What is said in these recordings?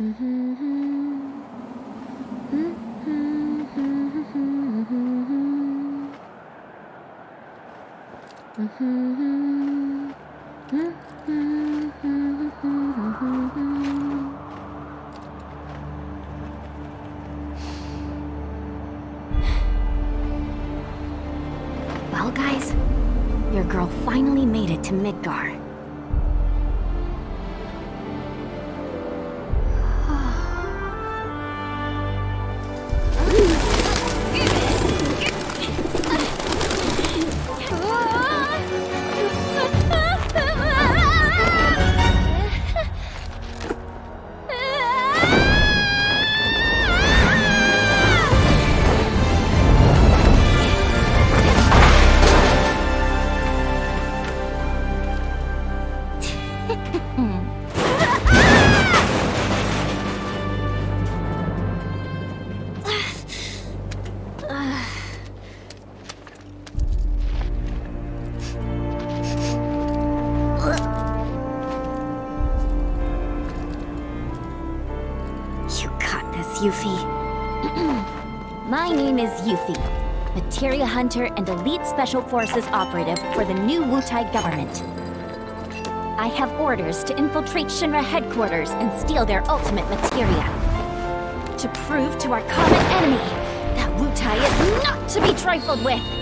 Well, guys, your girl finally made it to Midgar. Hunter and Elite Special Forces operative for the new Wutai government. I have orders to infiltrate Shinra headquarters and steal their ultimate materia. To prove to our common enemy that Wutai is not to be trifled with.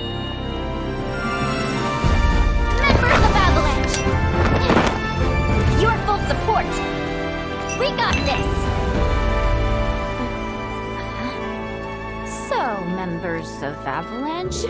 Avalanche?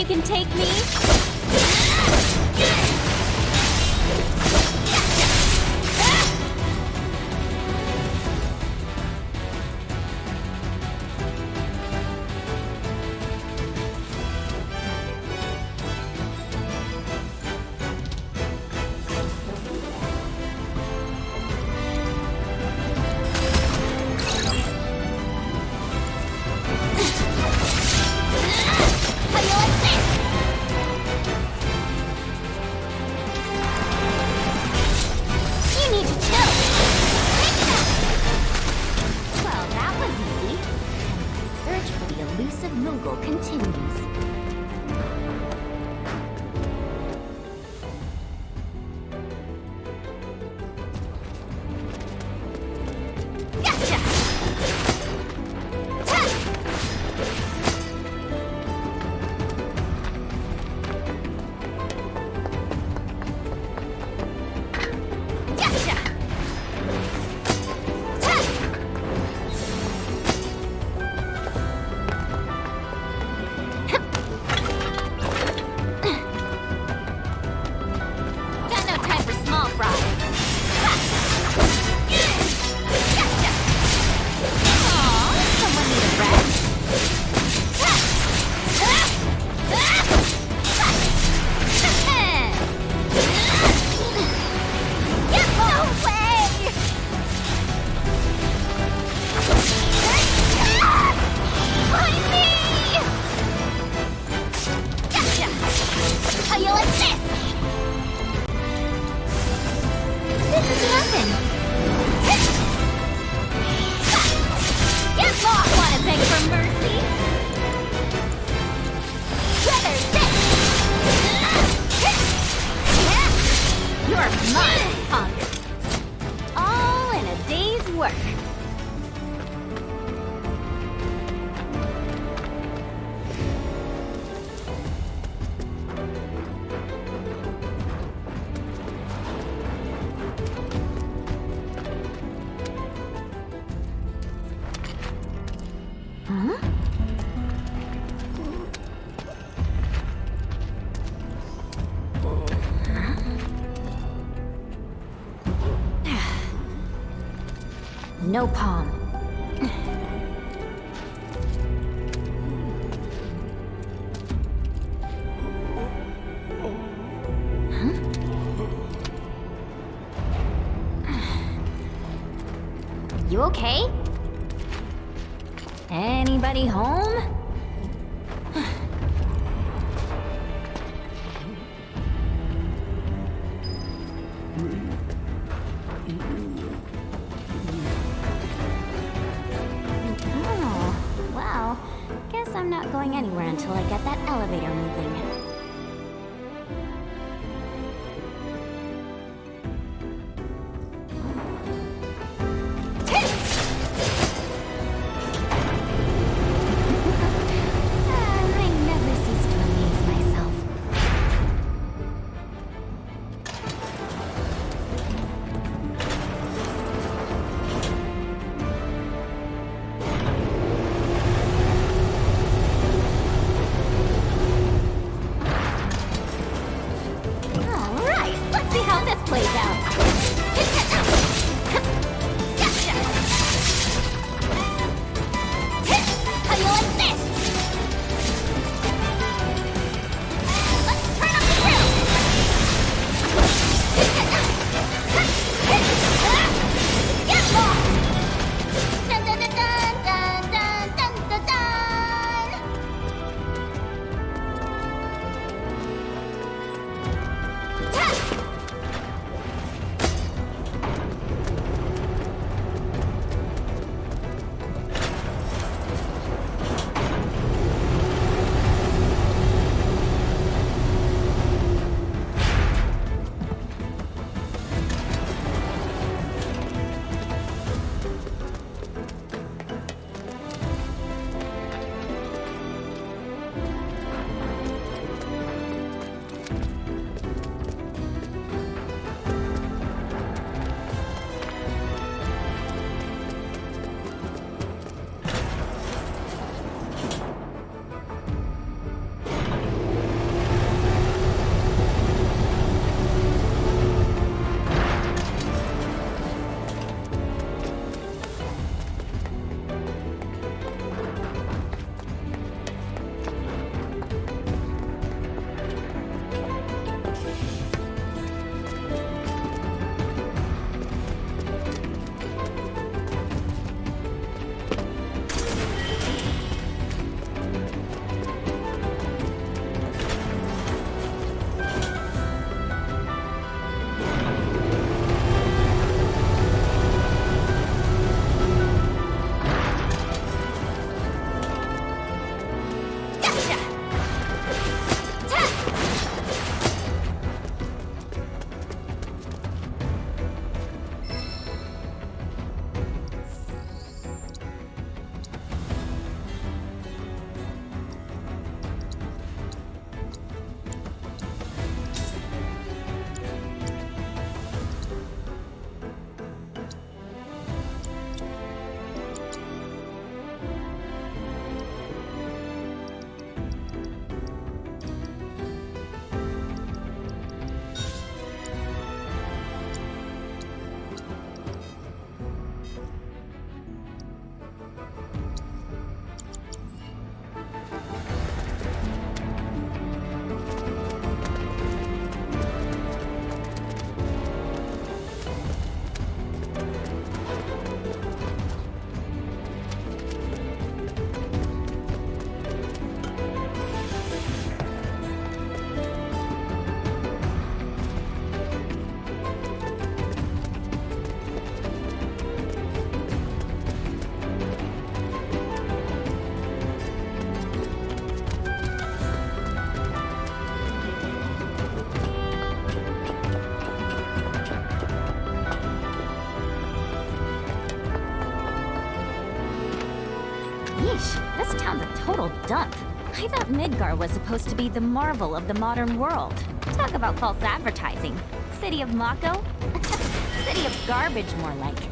You can take me? No palm. You okay? Anybody home? Total dump. I thought Midgar was supposed to be the marvel of the modern world. Talk about false advertising. City of Mako? City of garbage, more like.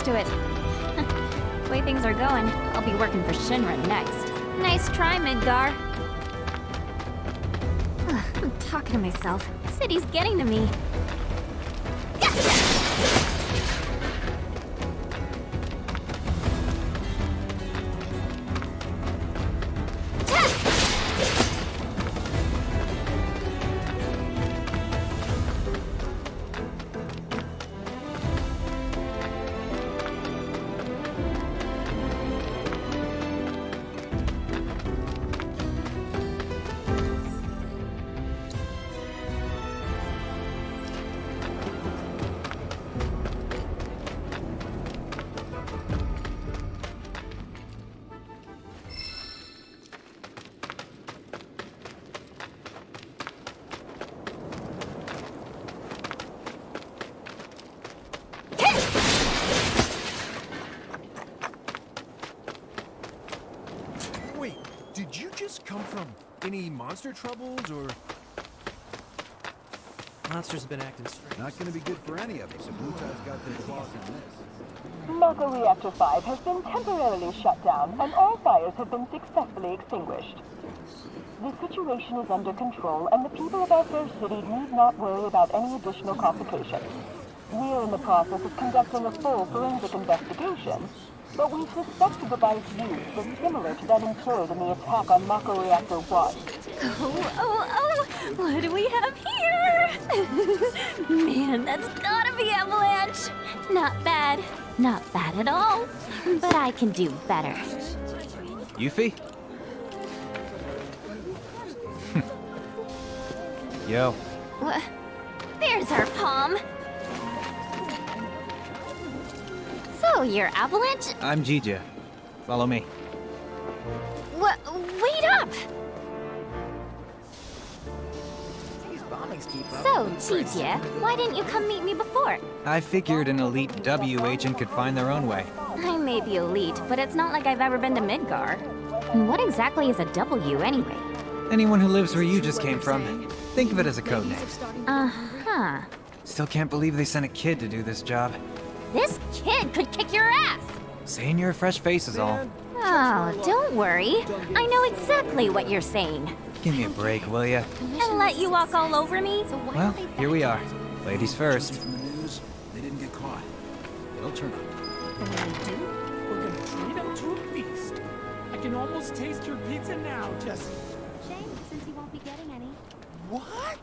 used to it. the way things are going, I'll be working for Shinra next. Nice try, Midgar. I'm talking to myself. City's getting to me. Monster troubles, or...? Monsters have been acting strange. Not gonna be good for any of us if Wutai's got their claws in this. Mako Reactor 5 has been temporarily shut down, and all fires have been successfully extinguished. The situation is under control, and the people of our fair city need not worry about any additional complications. We're in the process of conducting a full forensic investigation, but we suspect the device used was similar to that employed in the attack on Mako Reactor 1. Oh, oh, oh! What do we have here? Man, that's gotta be Avalanche! Not bad. Not bad at all. But I can do better. Yuffie? Yo. Wha- There's our palm. So, you're Avalanche? I'm Zhijie. Follow me. Wha- wait up! So, Zhijie, why didn't you come meet me before? I figured an elite W agent could find their own way. I may be elite, but it's not like I've ever been to Midgar. And what exactly is a W anyway? Anyone who lives where you just came from, think of it as a code name. Uh-huh. Still can't believe they sent a kid to do this job. This kid could kick your ass! Saying you're a fresh face is all. Oh, don't worry. I know exactly what you're saying. Give me a break, will ya? And let you walk all over me? Well, here we are. Ladies first. From the news, they didn't get caught. It'll turn up. And when they do, we're gonna treat them to a feast. I can almost taste your pizza now, Jessie. Shame, since you won't be getting any. What?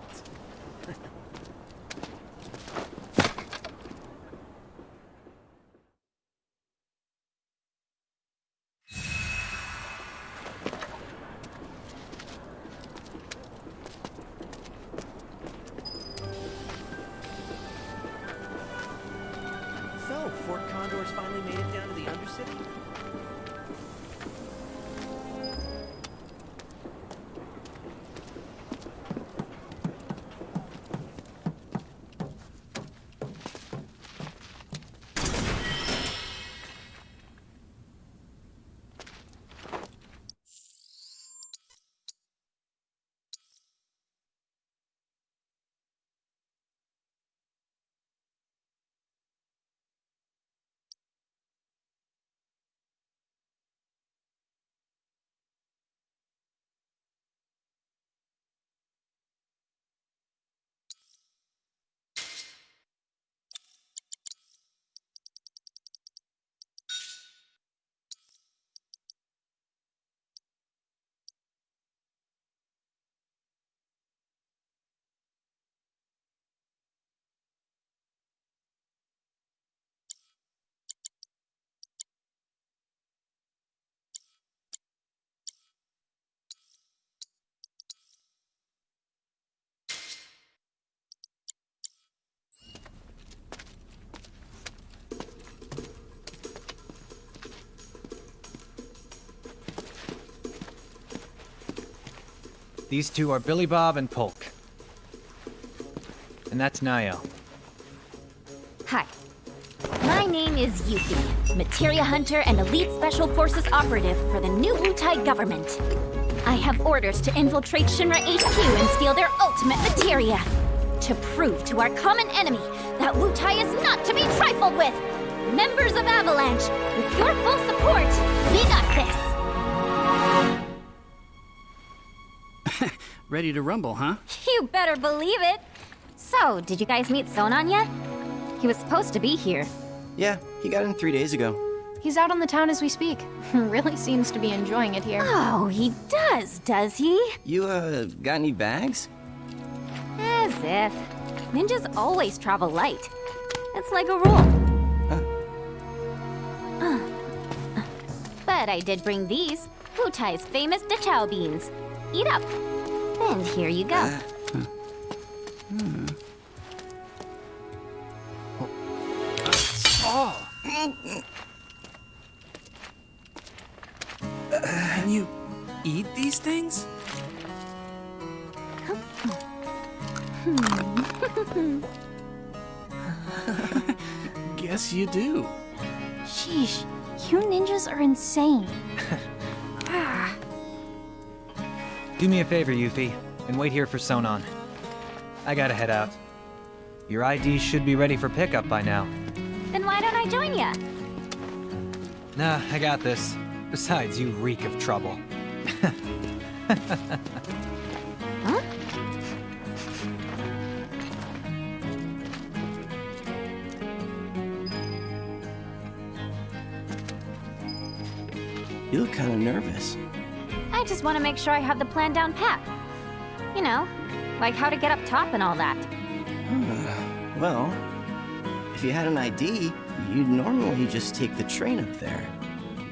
These two are Billy Bob and Polk. And that's Niall. Hi. My name is Yuffie, Materia Hunter and Elite Special Forces Operative for the new Wutai government. I have orders to infiltrate Shinra HQ and steal their ultimate materia. To prove to our common enemy that Wutai is not to be trifled with. Members of Avalanche, with your full support, we got this. Ready to rumble, huh? You better believe it. So, did you guys meet Sonon yet? He was supposed to be here. Yeah, he got in three days ago. He's out on the town as we speak. really seems to be enjoying it here. Oh, he does, does he? You, uh, got any bags? As if. Ninjas always travel light. It's like a rule. Uh. But I did bring these. Wutai's famous Dachau beans. Eat up. And here you go. Uh, Do me a favor, Yuffie, and wait here for Sonon. I gotta head out. Your ID should be ready for pickup by now. Then why don't I join ya? Nah, I got this. Besides, you reek of trouble. Huh? You look kind of nervous. I just want to make sure I have the plan down pat. You know, like how to get up top and all that. Well, if you had an ID, you'd normally just take the train up there.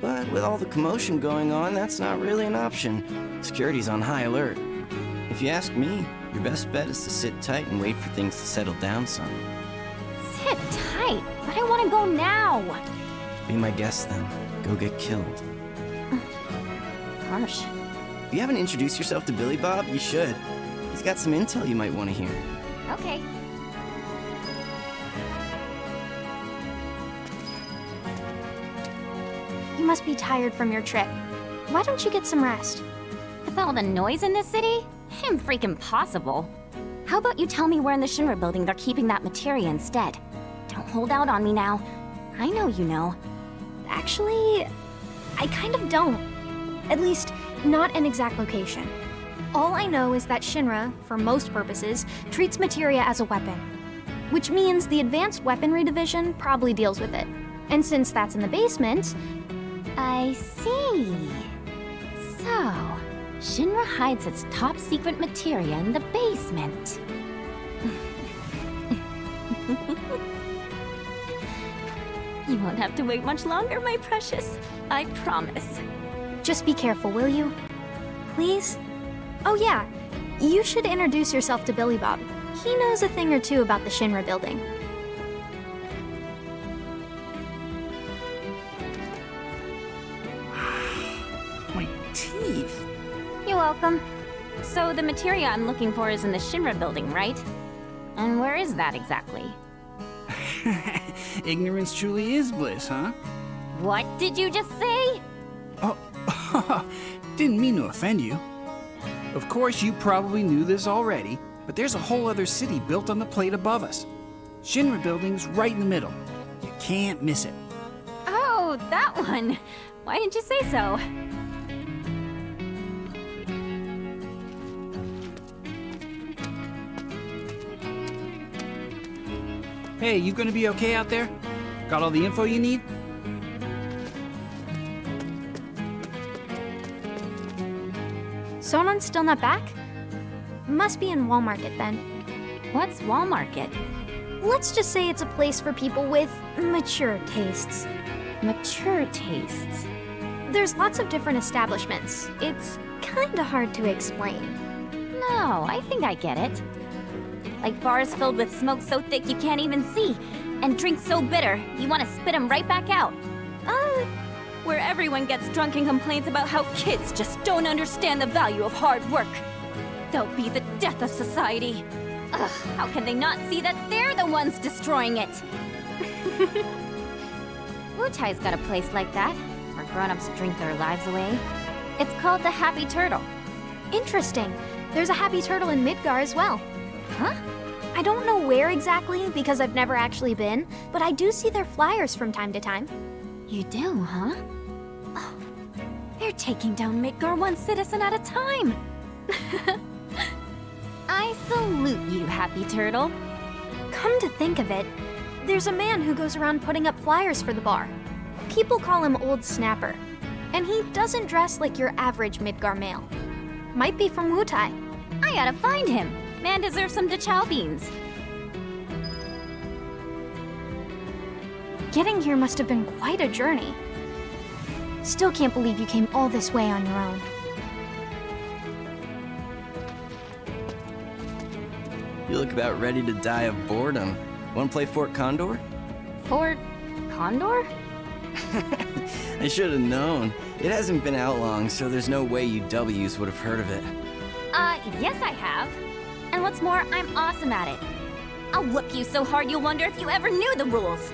But with all the commotion going on, that's not really an option. Security's on high alert. If you ask me, your best bet is to sit tight and wait for things to settle down some. Sit tight, but I want to go now. Be my guest then. Go get killed. Harsh. If you haven't introduced yourself to Billy Bob, you should. He's got some intel you might want to hear. Okay. You must be tired from your trip. Why don't you get some rest? With all the noise in this city, him freaking possible. How about you tell me where in the Shinra building they're keeping that materia instead? Don't hold out on me now. I know you know. Actually, I kind of don't. At least, not an exact location. All I know is that Shinra, for most purposes, treats materia as a weapon. Which means the Advanced Weaponry Division probably deals with it. And since that's in the basement, I see. So, Shinra hides its top secret materia in the basement. you won't have to wait much longer, my precious. I promise. Just be careful, will you? Please? Oh yeah, you should introduce yourself to Billy Bob. He knows a thing or two about the Shinra building. My teeth. You're welcome. So, the materia I'm looking for is in the Shinra building, right? And where is that exactly? Ignorance truly is bliss, huh? What did you just say? Oh, didn't mean to offend you. Of course, you probably knew this already, but there's a whole other city built on the plate above us. Shinra building's right in the middle. You can't miss it. Oh, that one. Why didn't you say so? Hey, you gonna be okay out there? Got all the info you need? Sonon's still not back? Must be in Wall Market then. What's Wall Market? Let's just say it's a place for people with mature tastes. Mature tastes. There's lots of different establishments. It's kinda hard to explain. No, I think I get it. Like bars filled with smoke so thick you can't even see, and drinks so bitter you want to spit them right back out. Where everyone gets drunk and complains about how kids just don't understand the value of hard work. They'll be the death of society. Ugh, how can they not see that they're the ones destroying it? Wutai's got a place like that, where grown-ups drink their lives away. It's called the Happy Turtle. Interesting. There's a happy turtle in Midgar as well. Huh? I don't know where exactly because I've never actually been, but I do see their flyers from time to time. You do, huh? Oh, they're taking down Midgar one citizen at a time. I salute you, Happy Turtle. Come to think of it, there's a man who goes around putting up flyers for the bar. People call him Old Snapper, and he doesn't dress like your average Midgar male. Might be from Wutai. I gotta find him. Man deserves some Dachau beans. Getting here must have been quite a journey. Still can't believe you came all this way on your own. You look about ready to die of boredom. Want to play Fort Condor? Fort Condor? I should have known. It hasn't been out long, so there's no way you W's would have heard of it. Uh, yes I have. And what's more, I'm awesome at it. I'll whoop you so hard you'll wonder if you ever knew the rules.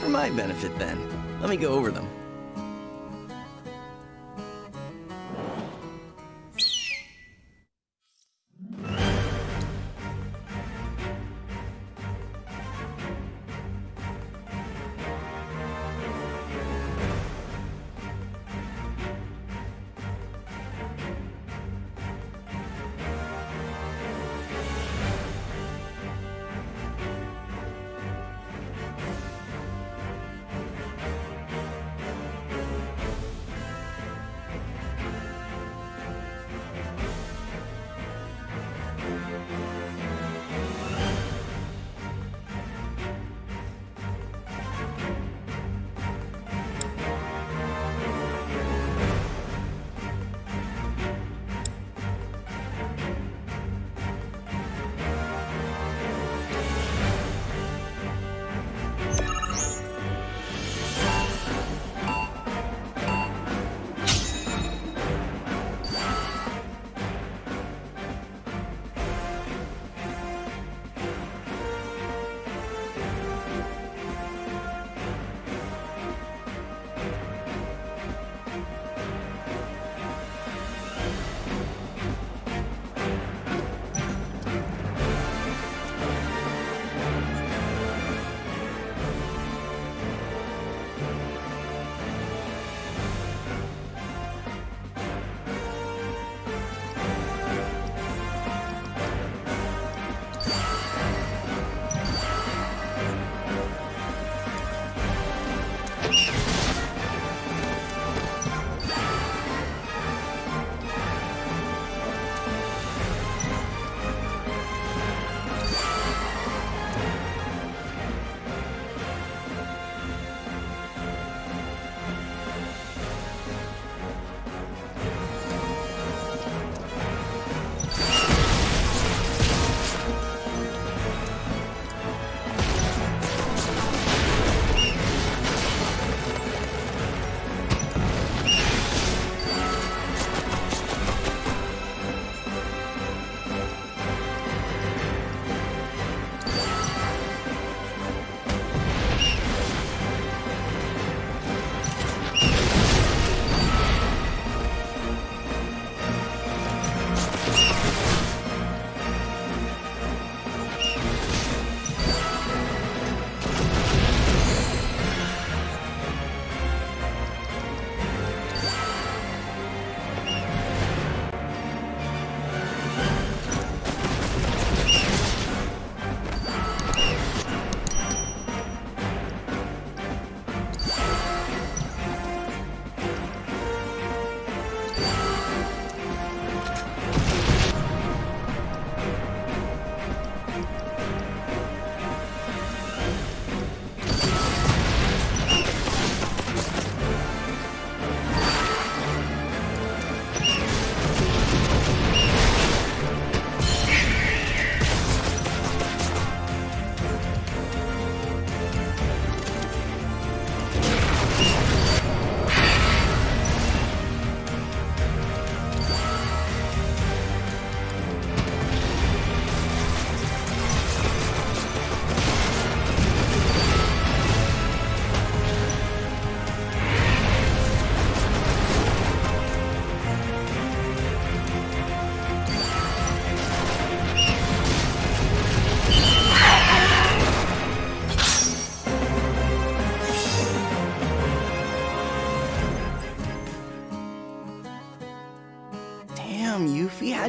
For my benefit, then. Let me go over them.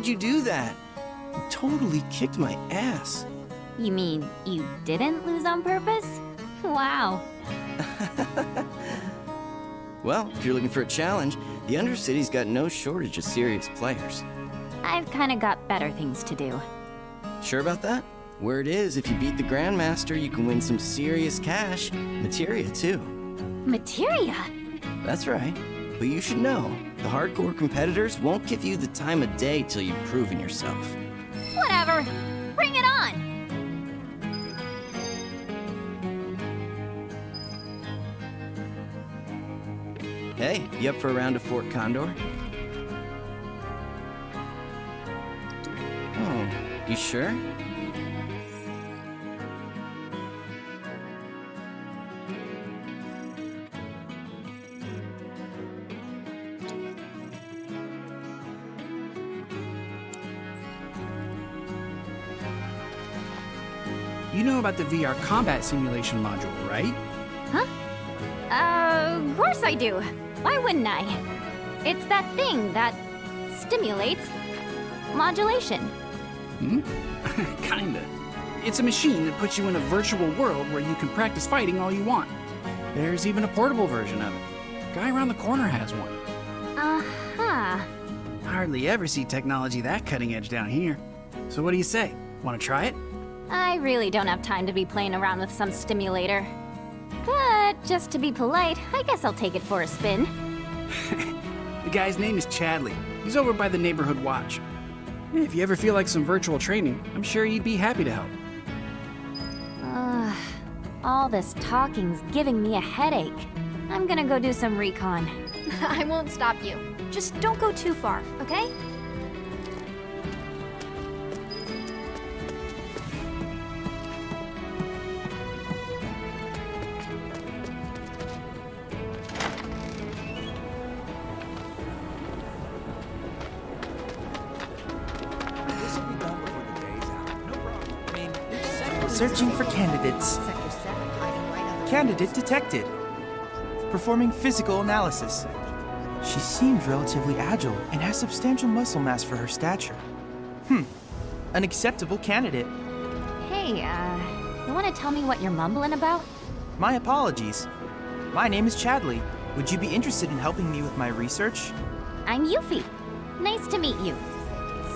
How'd you do that? You totally kicked my ass. You mean you didn't lose on purpose? Wow. Well, if you're looking for a challenge, the Undercity's got no shortage of serious players. I've kinda got better things to do. Sure about that? Word is, if you beat the Grandmaster, you can win some serious cash. Materia, too. Materia? That's right. But you should know, the hardcore competitors won't give you the time of day till you've proven yourself. Whatever. Bring it on! Hey, you up for a round of Fort Condor? Oh, you sure? About the VR combat simulation module, right? Huh? Uh, of course I do. Why wouldn't I? It's that thing that stimulates modulation. Hmm? Kinda. It's a machine that puts you in a virtual world where you can practice fighting all you want. There's even a portable version of it. Guy around the corner has one. Uh-huh. Hardly ever see technology that cutting edge down here. So what do you say? Want to try it? I really don't have time to be playing around with some stimulator. But just to be polite, I guess I'll take it for a spin. The guy's name is Chadley. He's over by the neighborhood watch. If you ever feel like some virtual training, I'm sure he'd be happy to help. Ugh, all this talking's giving me a headache. I'm gonna go do some recon. I won't stop you. Just don't go too far, okay? Searching for candidates. Sector 7, hiding right under Candidate detected. Performing physical analysis. She seems relatively agile and has substantial muscle mass for her stature. Hmm. An acceptable candidate. Hey, uh, you wanna tell me what you're mumbling about? My apologies. My name is Chadley. Would you be interested in helping me with my research? I'm Yuffie. Nice to meet you.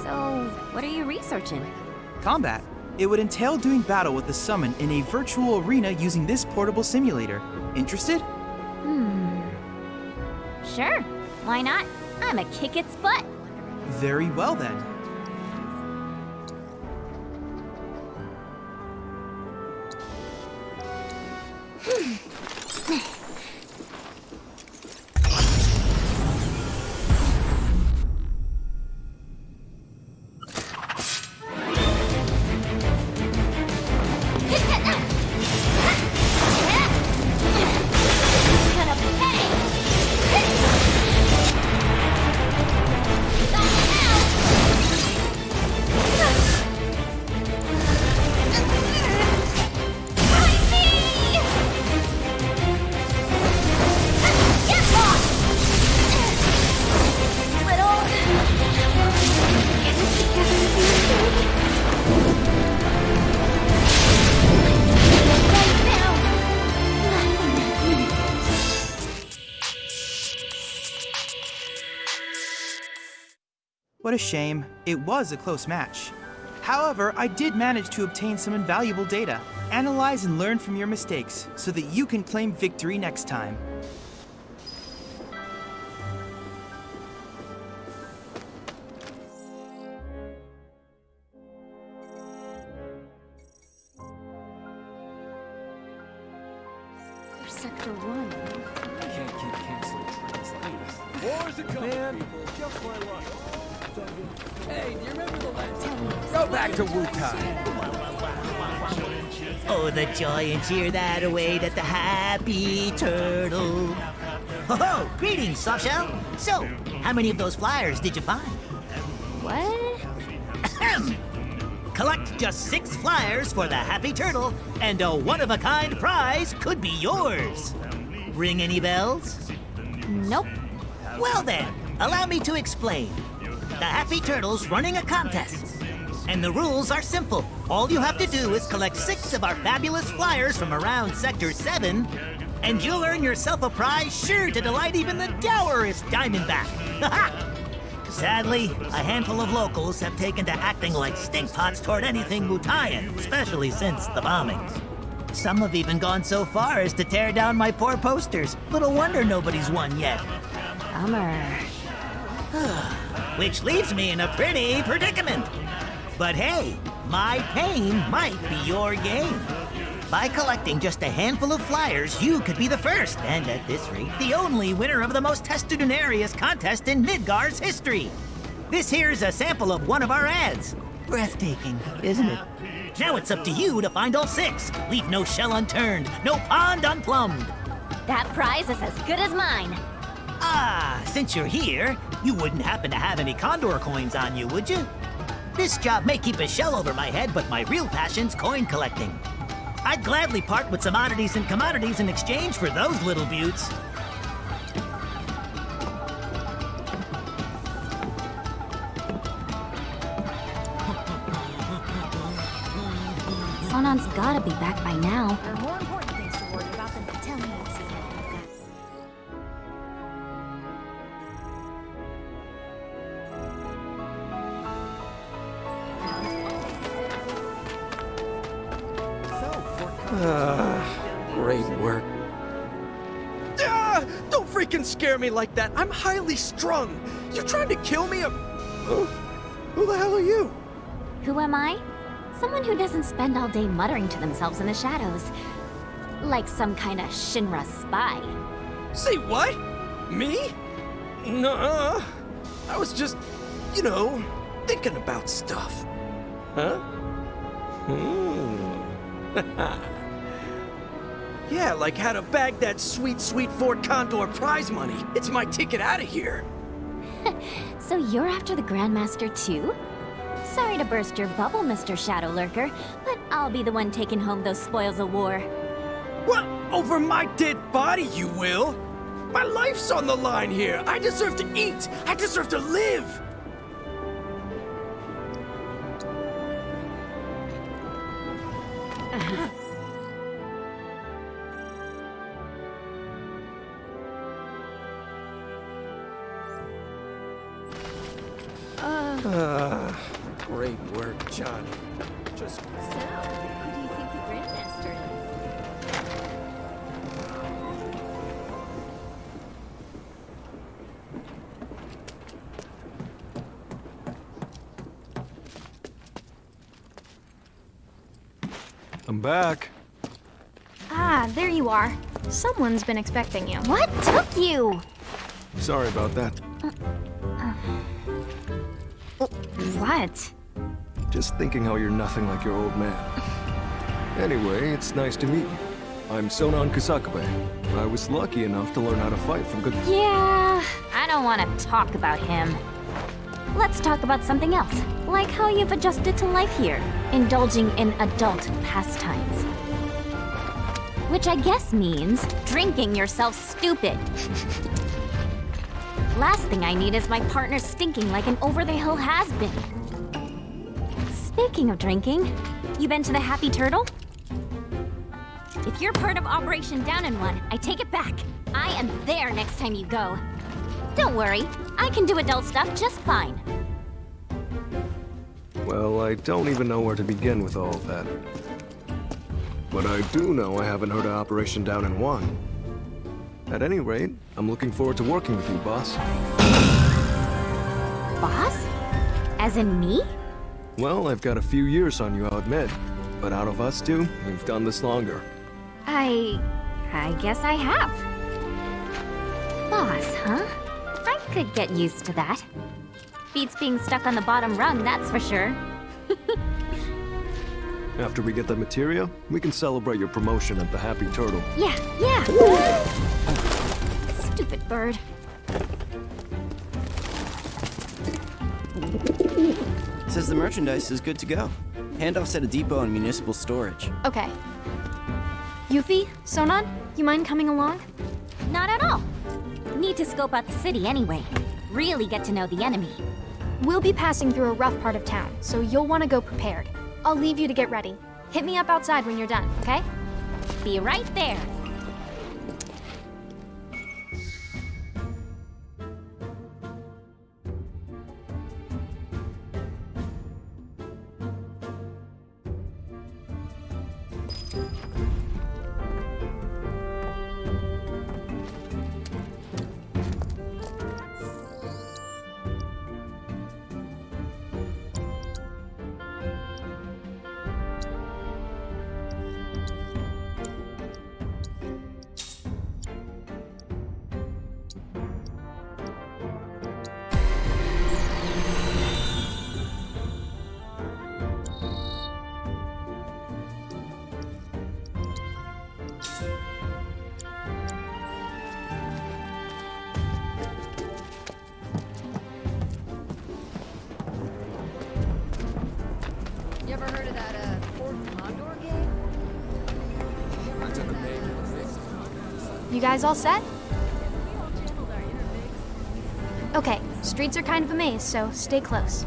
So, what are you researching? Combat. It would entail doing battle with the summon in a virtual arena using this portable simulator. Interested? Hmm. Sure. Why not? I'm a kick its butt. Very well then. A shame. It was a close match. However, I did manage to obtain some invaluable data. Analyze and learn from your mistakes so that you can claim victory next time. Joy and cheer that await at the Happy Turtle. Ho ho! Greetings, Softshell. So, how many of those flyers did you find? What? Ahem. Collect just six flyers for the Happy Turtle, and a one-of-a-kind prize could be yours. Ring any bells? Nope. Well then, allow me to explain. the Happy Turtles running a contest. And the rules are simple. All you have to do is collect six of our fabulous flyers from around Sector 7, and you'll earn yourself a prize sure to delight even the dourest Diamondback. Sadly, a handful of locals have taken to acting like stinkpots toward anything Wutaian, especially since the bombings. Some have even gone so far as to tear down my poor posters. Little wonder nobody's won yet. Bummer. Which leaves me in a pretty predicament. But hey, my pain might be your gain. By collecting just a handful of flyers, you could be the first, and at this rate, the only winner of the most testudinarious contest in Midgar's history. This here's a sample of one of our ads. Breathtaking, isn't it? Now it's up to you to find all six. Leave no shell unturned, no pond unplumbed. That prize is as good as mine. Ah, since you're here, you wouldn't happen to have any Condor coins on you, would you? This job may keep a shell over my head, but my real passion's coin collecting. I'd gladly part with some oddities and commodities in exchange for those little buttes. Sonon's gotta be back by now. Me like that. I'm highly strung. You're trying to kill me? Huh? Who the hell are you? Who am I? Someone who doesn't spend all day muttering to themselves in the shadows. Like some kind of Shinra spy. Say what? Me? Nuh-uh. I was just, you know, thinking about stuff. Huh? Hmm. yeah, like how to bag that sweet, sweet Fort Condor prize money. It's my ticket out of here. So you're after the Grandmaster too? Sorry to burst your bubble, Mr. Shadow Lurker, but I'll be the one taking home those spoils of war. What? Over my dead body, you will? My life's on the line here. I deserve to eat. I deserve to live. Johnny. Just So, who do you think the Grandmaster is? I'm back. Ah, there you are. Someone's been expecting you. What took you? Sorry about that. What? Just thinking how you're nothing like your old man. Anyway, it's nice to meet you. I'm Sonon Kusakabe. I was lucky enough to learn how to fight from good... Yeah, I don't want to talk about him. Let's talk about something else, like how you've adjusted to life here, indulging in adult pastimes. Which I guess means drinking yourself stupid. Last thing I need is my partner stinking like an over-the-hill has-been. Speaking of drinking, you been to the Happy Turtle? If you're part of Operation Down in One, I take it back. I am there next time you go. Don't worry, I can do adult stuff just fine. Well, I don't even know where to begin with all of that. But I do know I haven't heard of Operation Down in One. At any rate, I'm looking forward to working with you, boss. Boss? As in me? Well, I've got a few years on you, I'll admit. But out of us two, we've done this longer. I... I guess I have. Boss, huh? I could get used to that. Beats being stuck on the bottom rung, that's for sure. After we get the materia, we can celebrate your promotion at the Happy Turtle. Yeah, yeah! Stupid bird. Says the merchandise is good to go. Handoffs at a depot and municipal storage. Okay. Yuffie, Sonon, you mind coming along? Not at all. Need to scope out the city anyway. Really get to know the enemy. We'll be passing through a rough part of town, so you'll want to go prepared. I'll leave you to get ready. Hit me up outside when you're done, okay? Be right there. Guys all set? Okay, streets are kind of a maze, so stay close.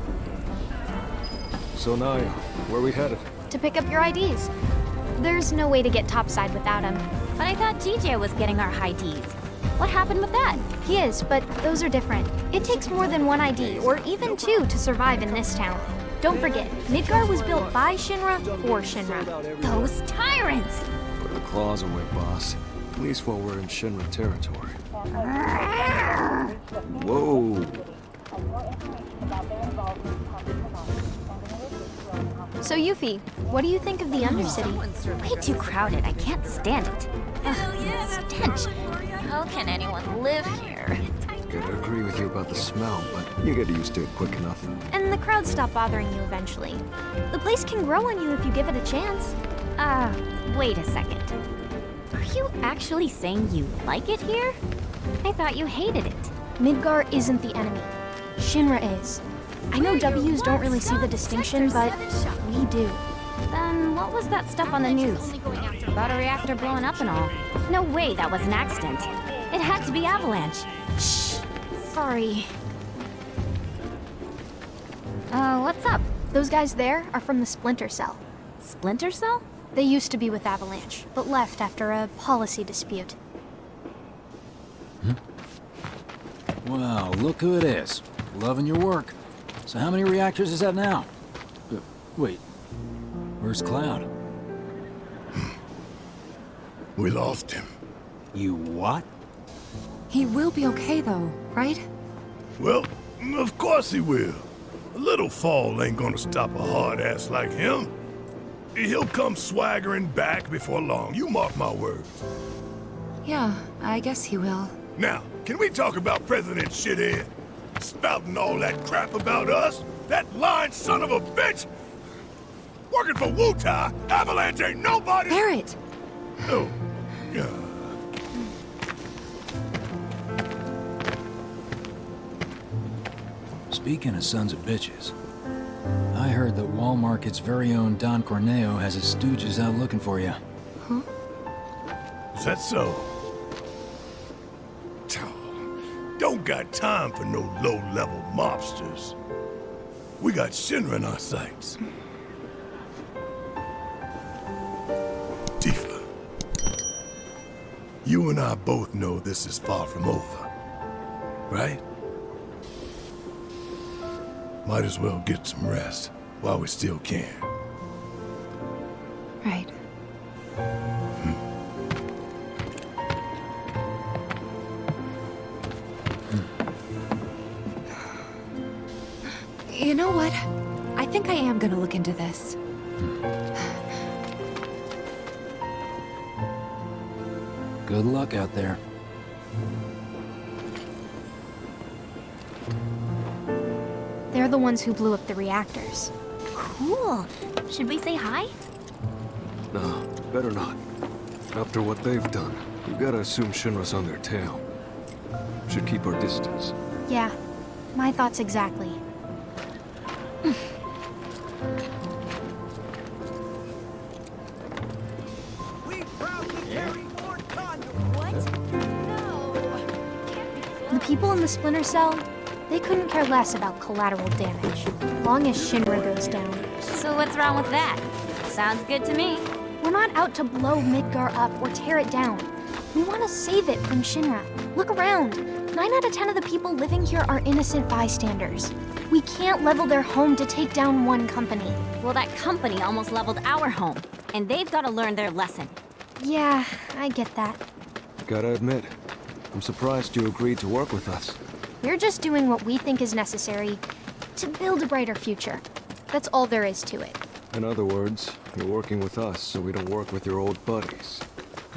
So Naya, where are we headed? To pick up your IDs. There's no way to get topside without them. But I thought TJ was getting our high Ds. What happened with that? He is, but those are different. It takes more than one ID, or even two, to survive in this town. Don't forget, Midgar was built by Shinra for Shinra. Those tyrants! Put the claws away, boss. At least while we're in Shinra territory. Whoa! So Yuffie, what do you think of the Undercity? Way too crowded. I can't stand it. Ugh, the stench. How can anyone live here? Gotta agree with you about the smell, but you get used to it quick enough. And the crowds stop bothering you eventually. The place can grow on you if you give it a chance. Uh, wait a second. Are you actually saying you like it here? I thought you hated it. Midgar isn't the enemy. Shinra is. I know W's don't really see the distinction, but we do. Then what was that stuff on the news? About a reactor blowing up and all. No way that was an accident. It had to be Avalanche. Shh. Sorry. Uh, what's up? Those guys there are from the Splinter Cell. Splinter Cell? They used to be with Avalanche, but left after a policy dispute. Wow, look who it is. Loving your work. So how many reactors is that now? Uh, wait, where's Cloud? We lost him. You what? He will be okay, though, right? Well, of course he will. A little fall ain't gonna stop a hard ass like him. He'll come swaggering back before long, you mark my words. Yeah, I guess he will. Now, can we talk about President Shithead? Spouting all that crap about us? That lying son of a bitch? Working for Wutai, Avalanche ain't nobody- Barret! Oh, yeah. Speaking of sons of bitches, I heard that Wall Market's very own Don Corneo has his stooges out looking for you. Huh? Is that so? Don't got time for no low-level mobsters. We got Shinra in our sights. Tifa, you and I both know this is far from over, right? Might as well get some rest while we still can. Right. You know what? I think I am gonna look into this. Good luck out there. They're the ones who blew up the reactors. Cool. Should we say hi? No, better not. After what they've done, we've gotta assume Shinra's on their tail. Should keep our distance. Yeah, my thoughts exactly. The people in the Splinter Cell, They couldn't care less about collateral damage, long as Shinra goes down. So what's wrong with that? Sounds good to me. We're not out to blow Midgar up or tear it down. We want to save it from Shinra. Look around. Nine out of ten of the people living here are innocent bystanders. We can't level their home to take down one company. Well, that company almost leveled our home, and they've got to learn their lesson. Yeah, I get that. Gotta admit, I'm surprised you agreed to work with us. We're just doing what we think is necessary to build a brighter future. That's all there is to it. In other words, you're working with us so we don't work with your old buddies,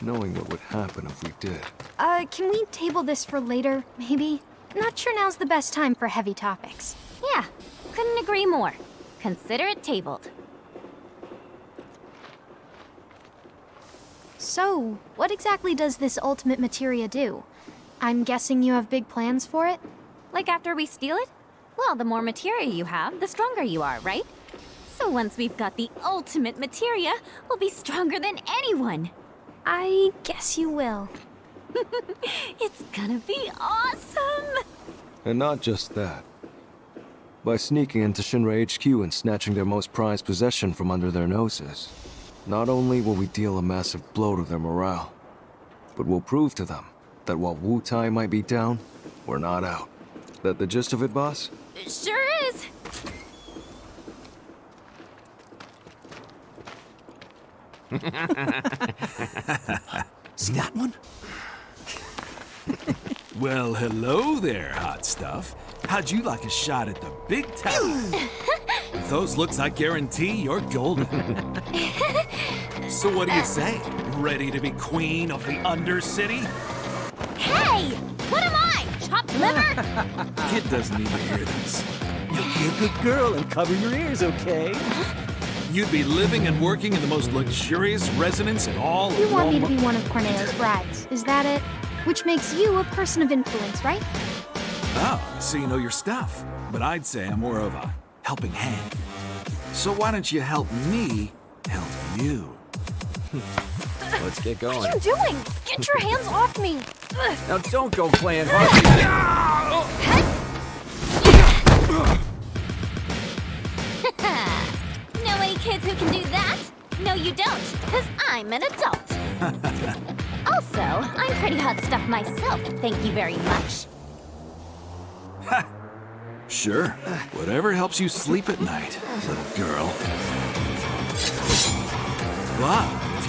knowing what would happen if we did. Uh, can we table this for later, maybe? Not sure now's the best time for heavy topics. Yeah, couldn't agree more. Consider it tabled. So, what exactly does this ultimate materia do? I'm guessing you have big plans for it? Like after we steal it? Well, the more materia you have, the stronger you are, right? So once we've got the ultimate materia, we'll be stronger than anyone. I guess you will. it's gonna be awesome! And not just that. By sneaking into Shinra HQ and snatching their most prized possession from under their noses, not only will we deal a massive blow to their morale, but we'll prove to them that while Wutai might be down, we're not out. That the gist of it, boss? It sure is! See that one? well, hello there, hot stuff. How'd you like a shot at the big time? Those looks, I guarantee you're golden. so what do you say? Ready to be queen of the Undercity? Hey! What am I? Chopped liver? Kid doesn't need to hear this. You be a good girl and cover your ears, okay? You'd be living and working in the most luxurious residence in all You of You want me to be one of Corneo's brides, is that it? Which makes you a person of influence, right? Oh, so you know your stuff. But I'd say I'm more of a helping hand. So why don't you help me help you? Let's get going. What are you doing? Get your hands off me! Now don't go playing hard. know any kids who can do that? No, you don't, because I'm an adult. also, I'm pretty hot stuff myself, thank you very much. Sure. Whatever helps you sleep at night, little girl. If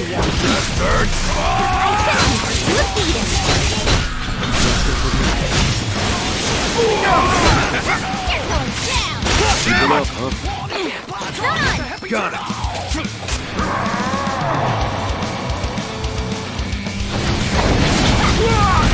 to you. I said you defeat him. You're going down. Keep up, huh? Son! Got it. Power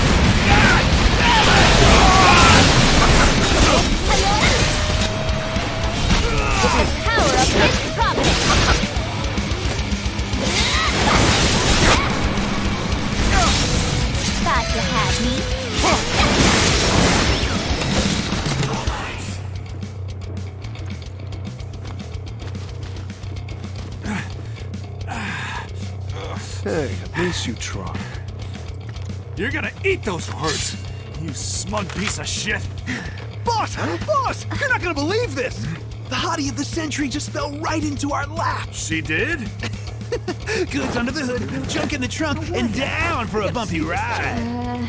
you tried. You're gonna eat those words, you smug piece of shit. Boss! Boss! You're not gonna believe this! The hottie of the century just fell right into our lap! She did? Goods under the hood, junk in the trunk, and down for a bumpy ride! Uh,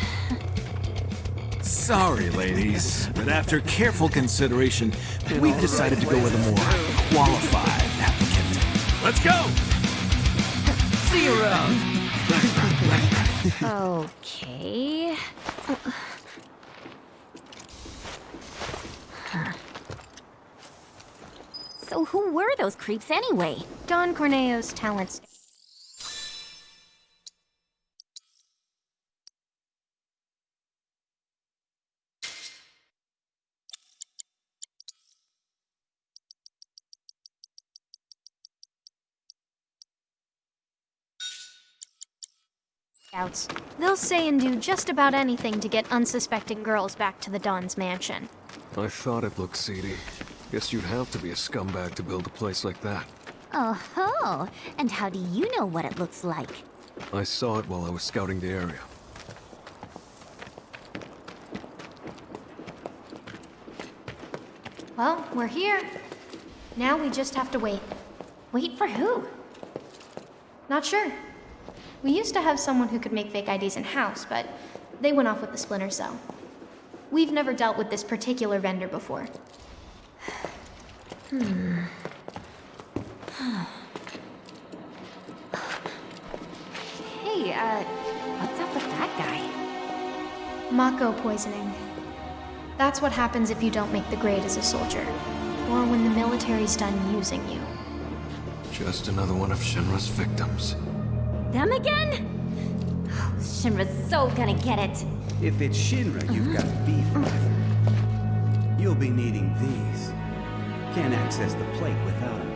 Sorry, ladies, but after careful consideration, we've decided to go with a more qualified applicant. Let's go! See you around. Okay. So who were those creeps anyway? Don Corneo's talents. Scouts. They'll say and do just about anything to get unsuspecting girls back to the Don's mansion. I thought it looked seedy. Guess you'd have to be a scumbag to build a place like that. Oh ho! And how do you know what it looks like? I saw it while I was scouting the area. Well, we're here. Now we just have to wait. Wait for who? Not sure. We used to have someone who could make fake IDs in-house, but they went off with the Splinter Cell. We've never dealt with this particular vendor before. Hmm. hey, uh, what's up with that guy? Mako poisoning. That's what happens if you don't make the grade as a soldier. Or when the military's done using you. Just another one of Shinra's victims. Them again? Shinra's so gonna get it. If it's Shinra you've got beef with, you'll be needing these. Can't access the plate without them.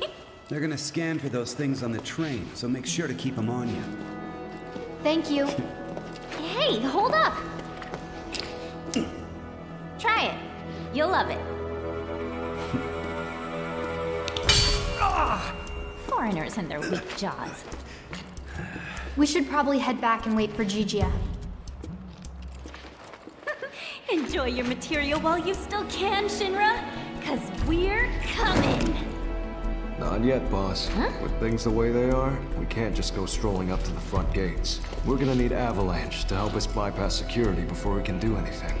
They're gonna scan for those things on the train, so make sure to keep them on you. Thank you. Hey, hold up! Try it. You'll love it. Foreigners and their weak jaws. We should probably head back and wait for Zhijie. Enjoy your materia while you still can, Shinra, cause we're coming! Not yet, boss. With things the way they are, we can't just go strolling up to the front gates. We're gonna need Avalanche to help us bypass security before we can do anything.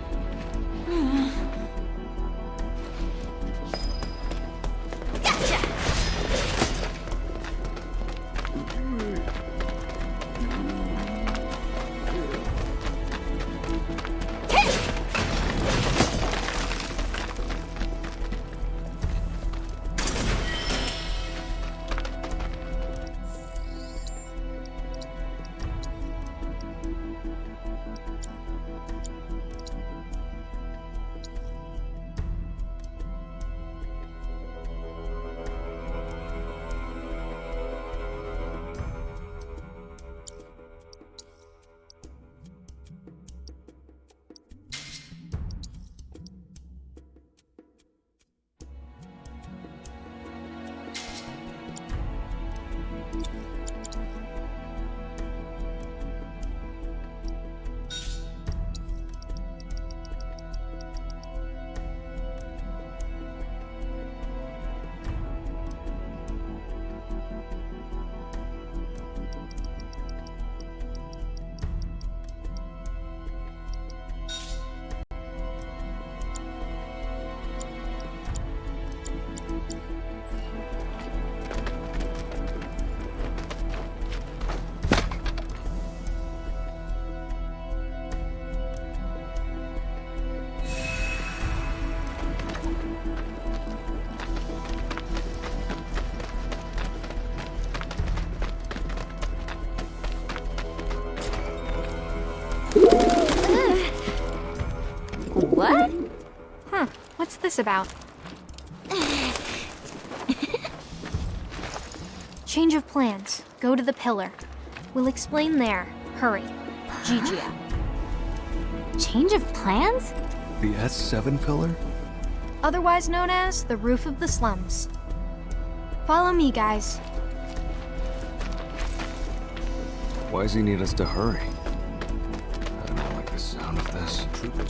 this about? Change of plans. Go to the pillar. We'll explain there. Hurry. Zhijie. Change of plans? The S7 pillar? Otherwise known as the roof of the slums. Follow me, guys. Why does he need us to hurry? I don't like the sound of this.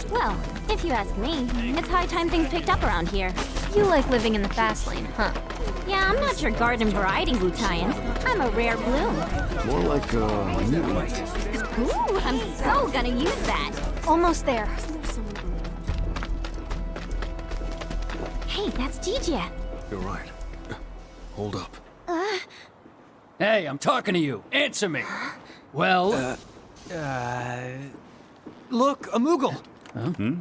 Well, if you ask me, it's high time things picked up around here. You like living in the fast lane, huh? Yeah, I'm not your garden variety Wutaian. I'm a rare bloom. More like a new mutant. Ooh, I'm so gonna use that. Almost there. Hey, that's Zhijie. You're right. Hold up. Uh, Hey, I'm talking to you. Answer me. Well, Uh, look, a Moogle. Hmm?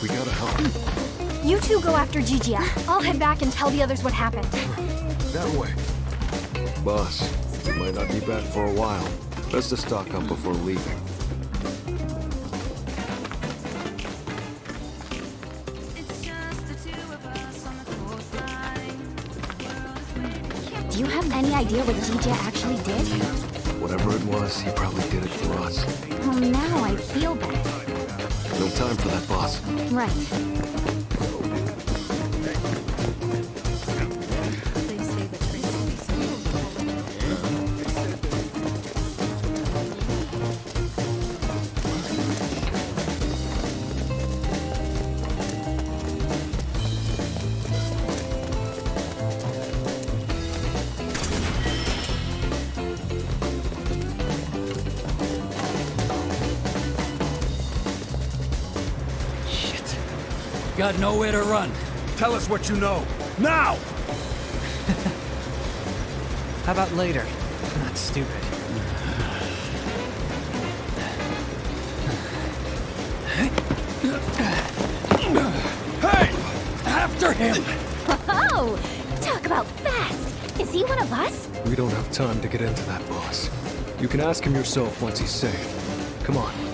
We gotta help. You two go after Zhijie. I'll head back and tell the others what happened. That way. Boss, we might not be back for a while. Best to stock up before leaving. do you have any idea what Zhijie actually did? Whatever it was, he probably did it for us. Oh, now I feel bad. No time for that, boss. Right. Got nowhere to run. Tell us what you know. Now! How about later? Not stupid. Hey! After him! Oh, talk about fast. Is he one of us? We don't have time to get into that, boss. You can ask him yourself once he's safe. Come on.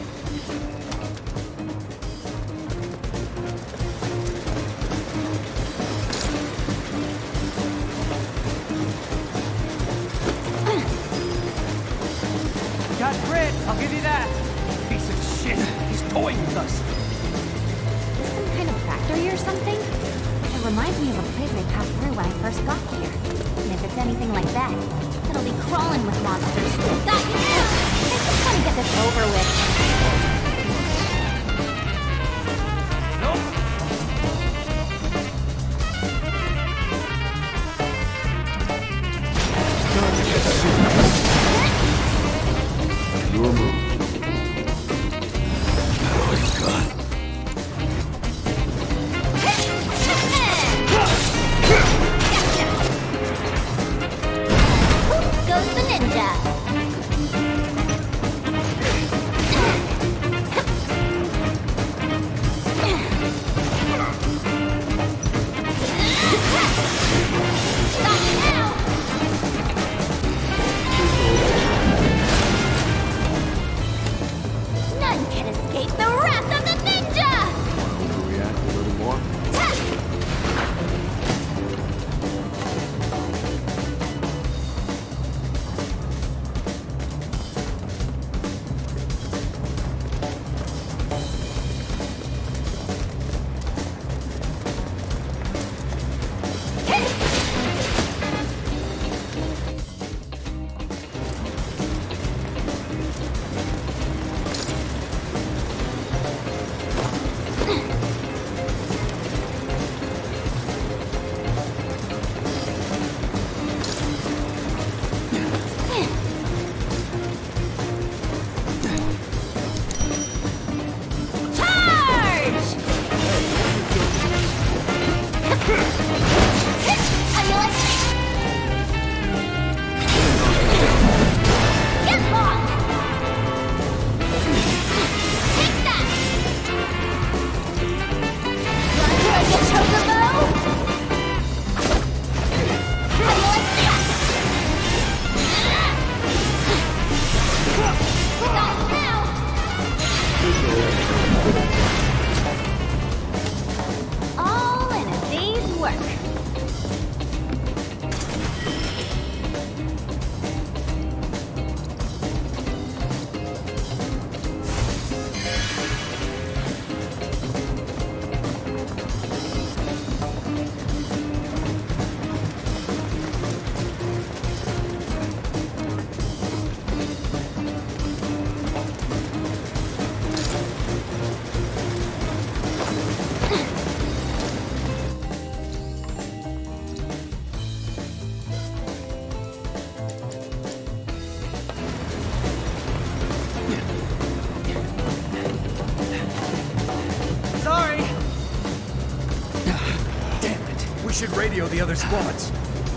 should radio the other squads.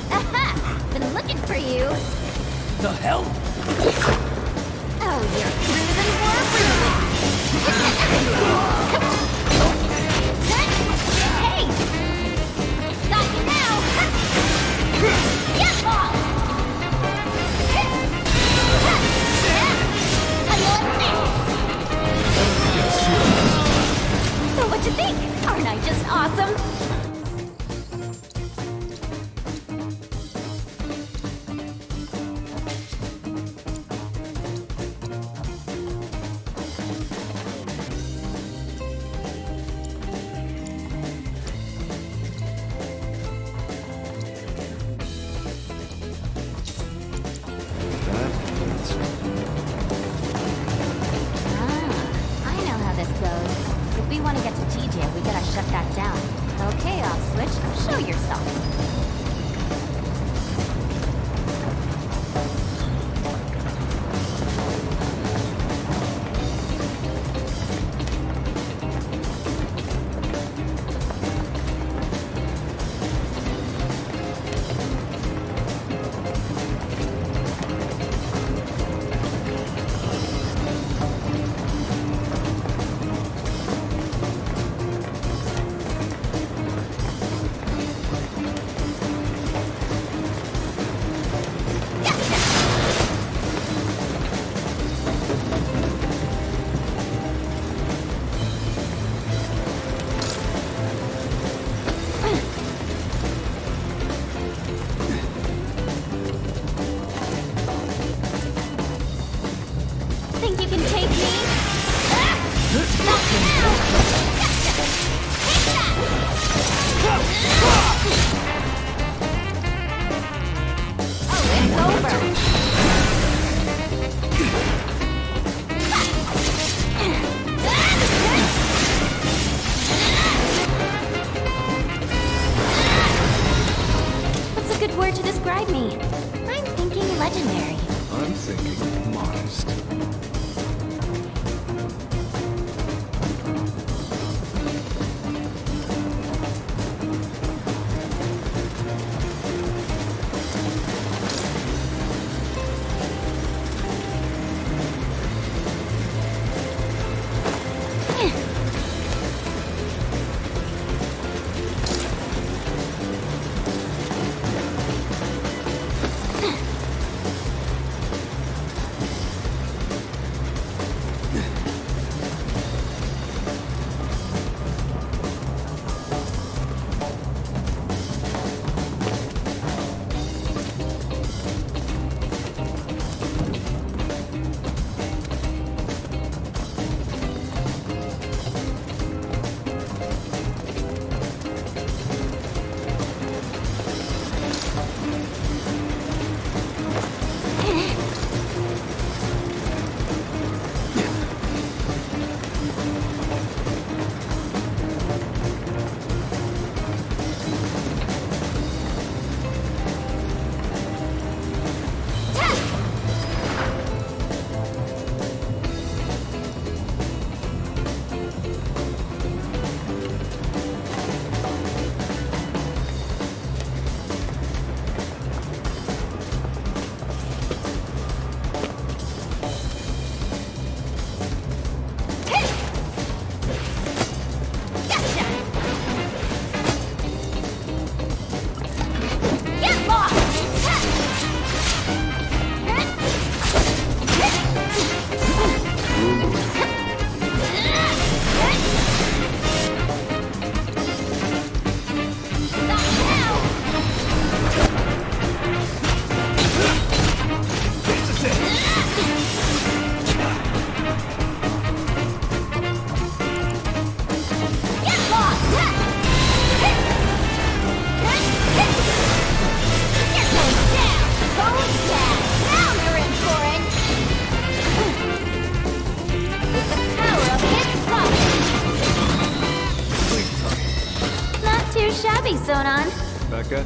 Aha! Been looking for you. The hell? Oh, you're cruising for a bruising. hey! Stop you now! Get ball! So what you think? Aren't I just awesome?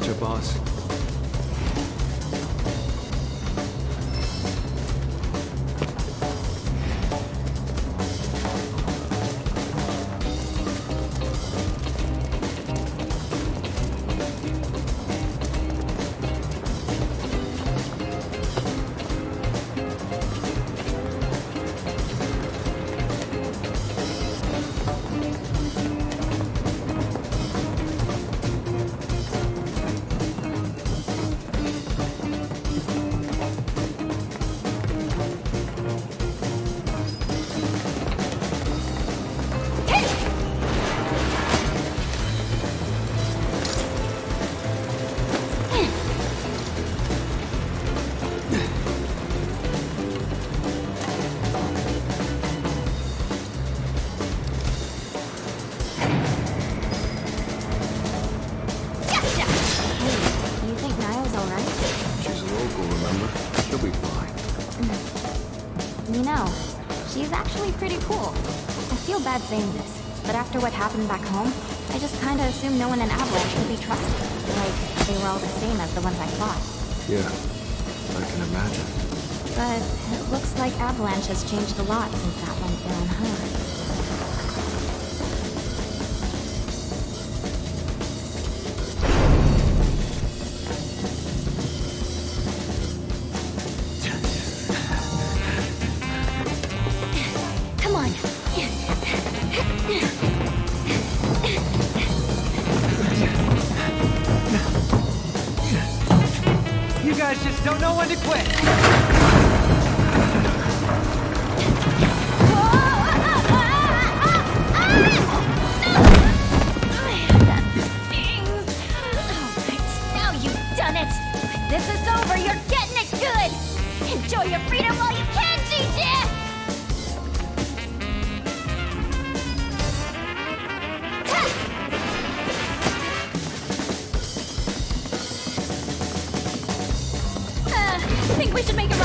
gotcha, boss. After what happened back home, I just kinda assumed no one in Avalanche could be trusted. Like, they were all the same as the ones I fought. Yeah, I can imagine. But it looks like Avalanche has changed a lot since we should make a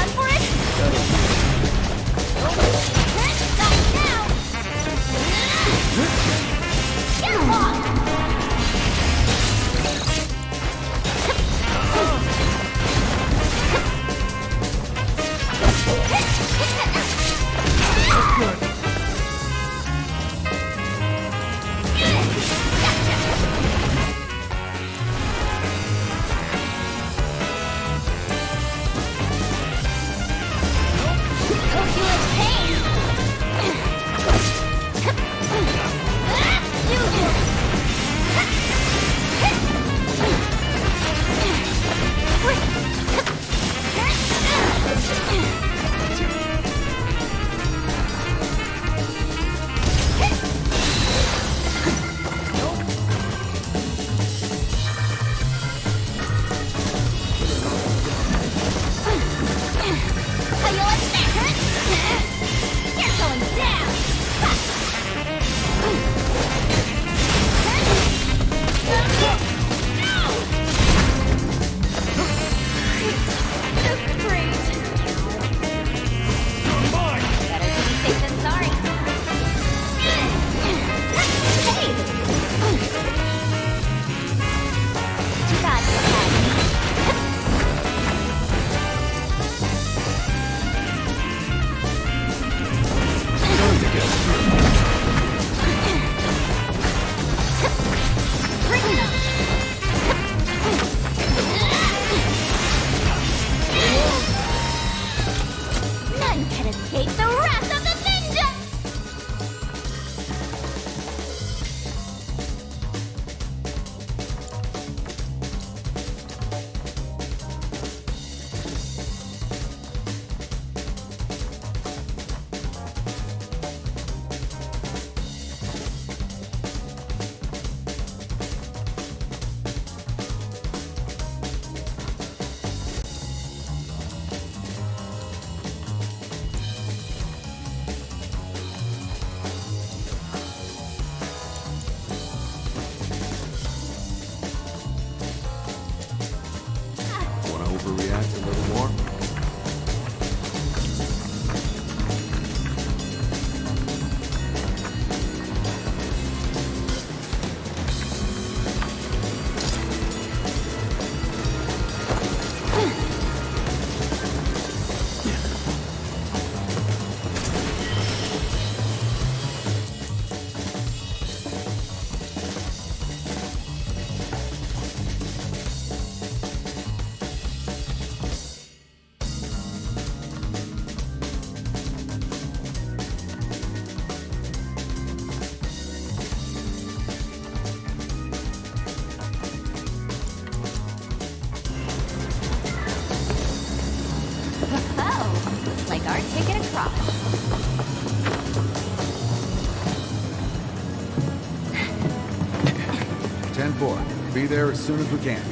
Be there as soon as we can.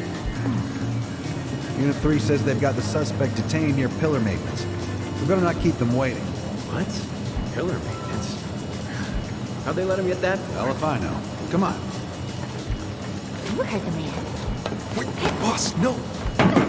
Unit 3 says they've got the suspect detained near pillar maintenance. We better not keep them waiting. What? Pillar maintenance? How'd they let him get that? Well, if I know. Come on. You heard the man. Wait, boss, no!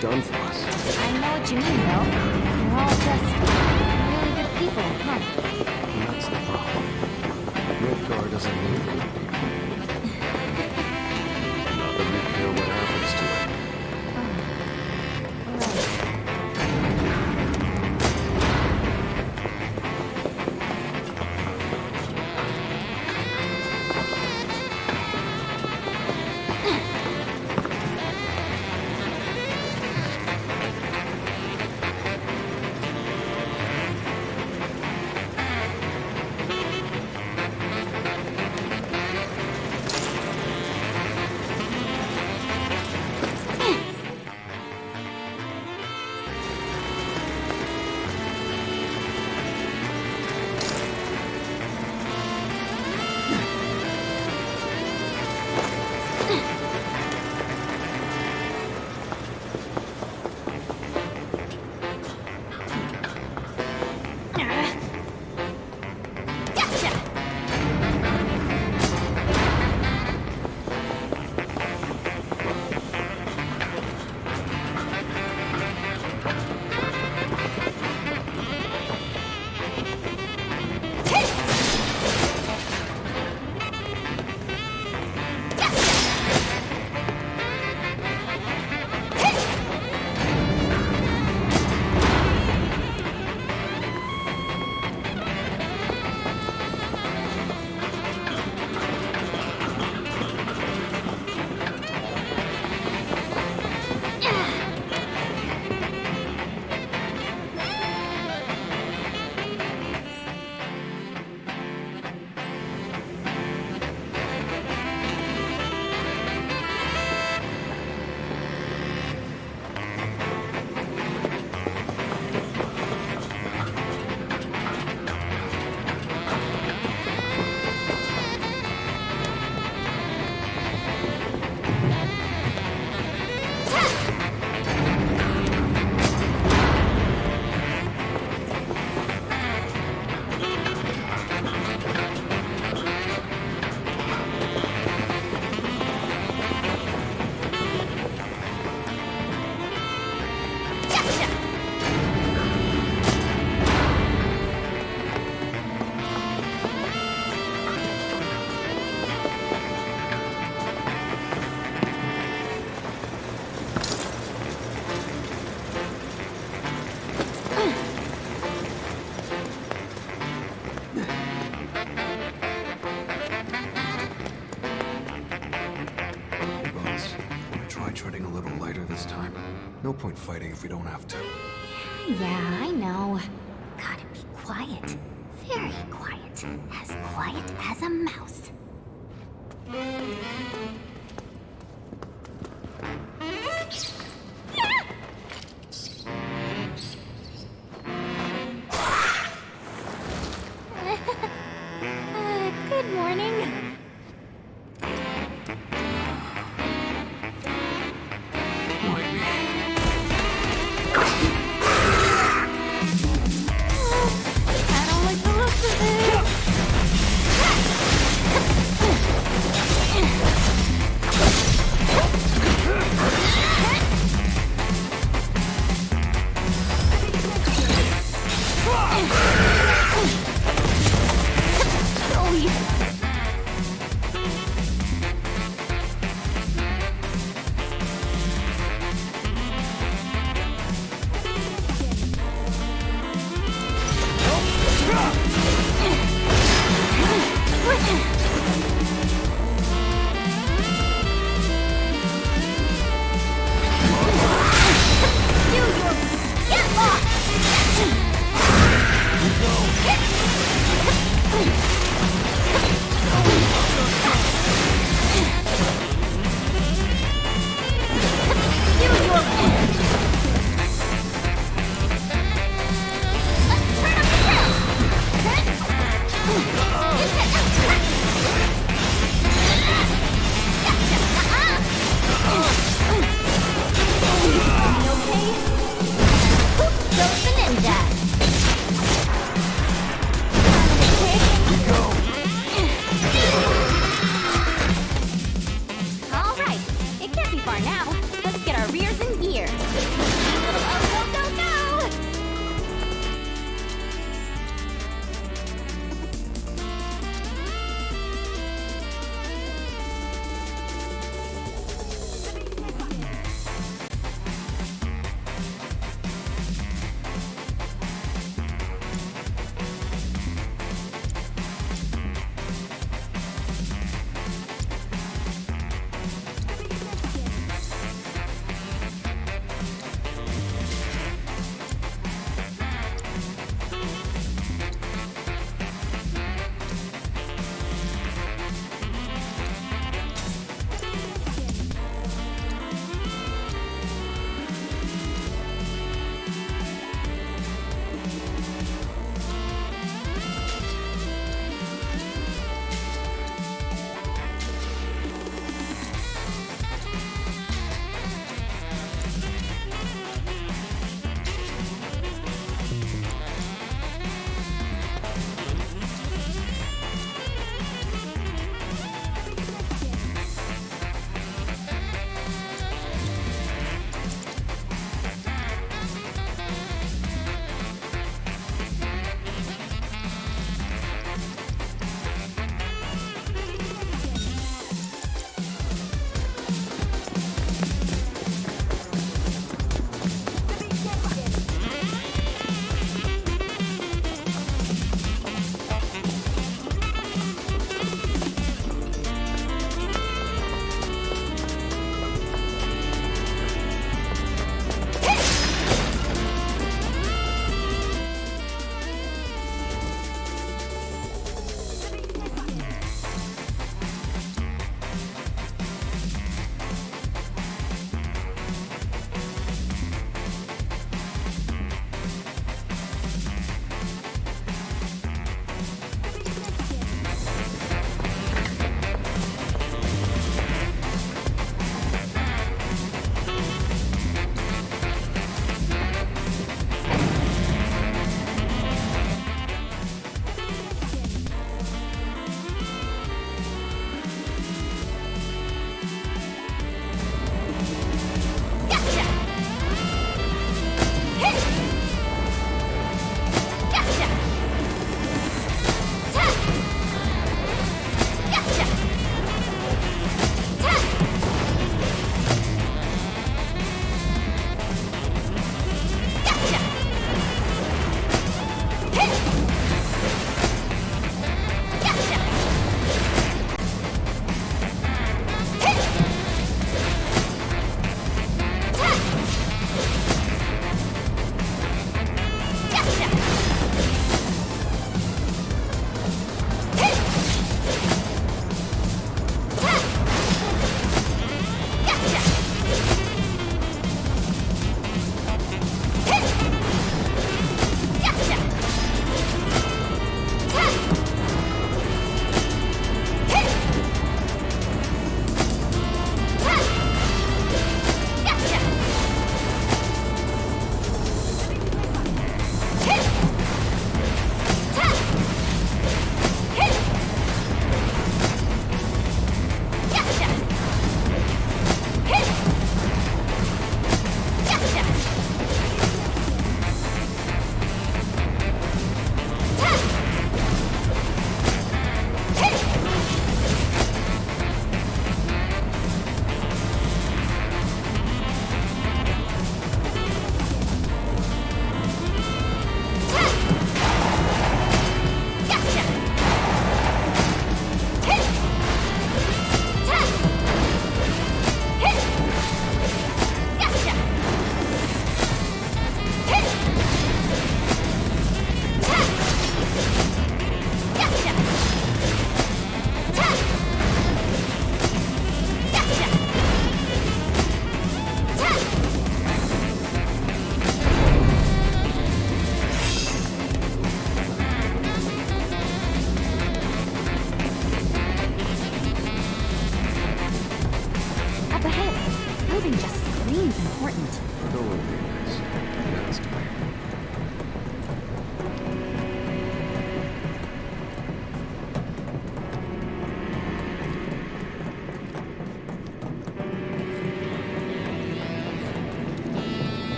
done for us. I know what you mean, though. point fighting if we don't have to. Yeah, I know.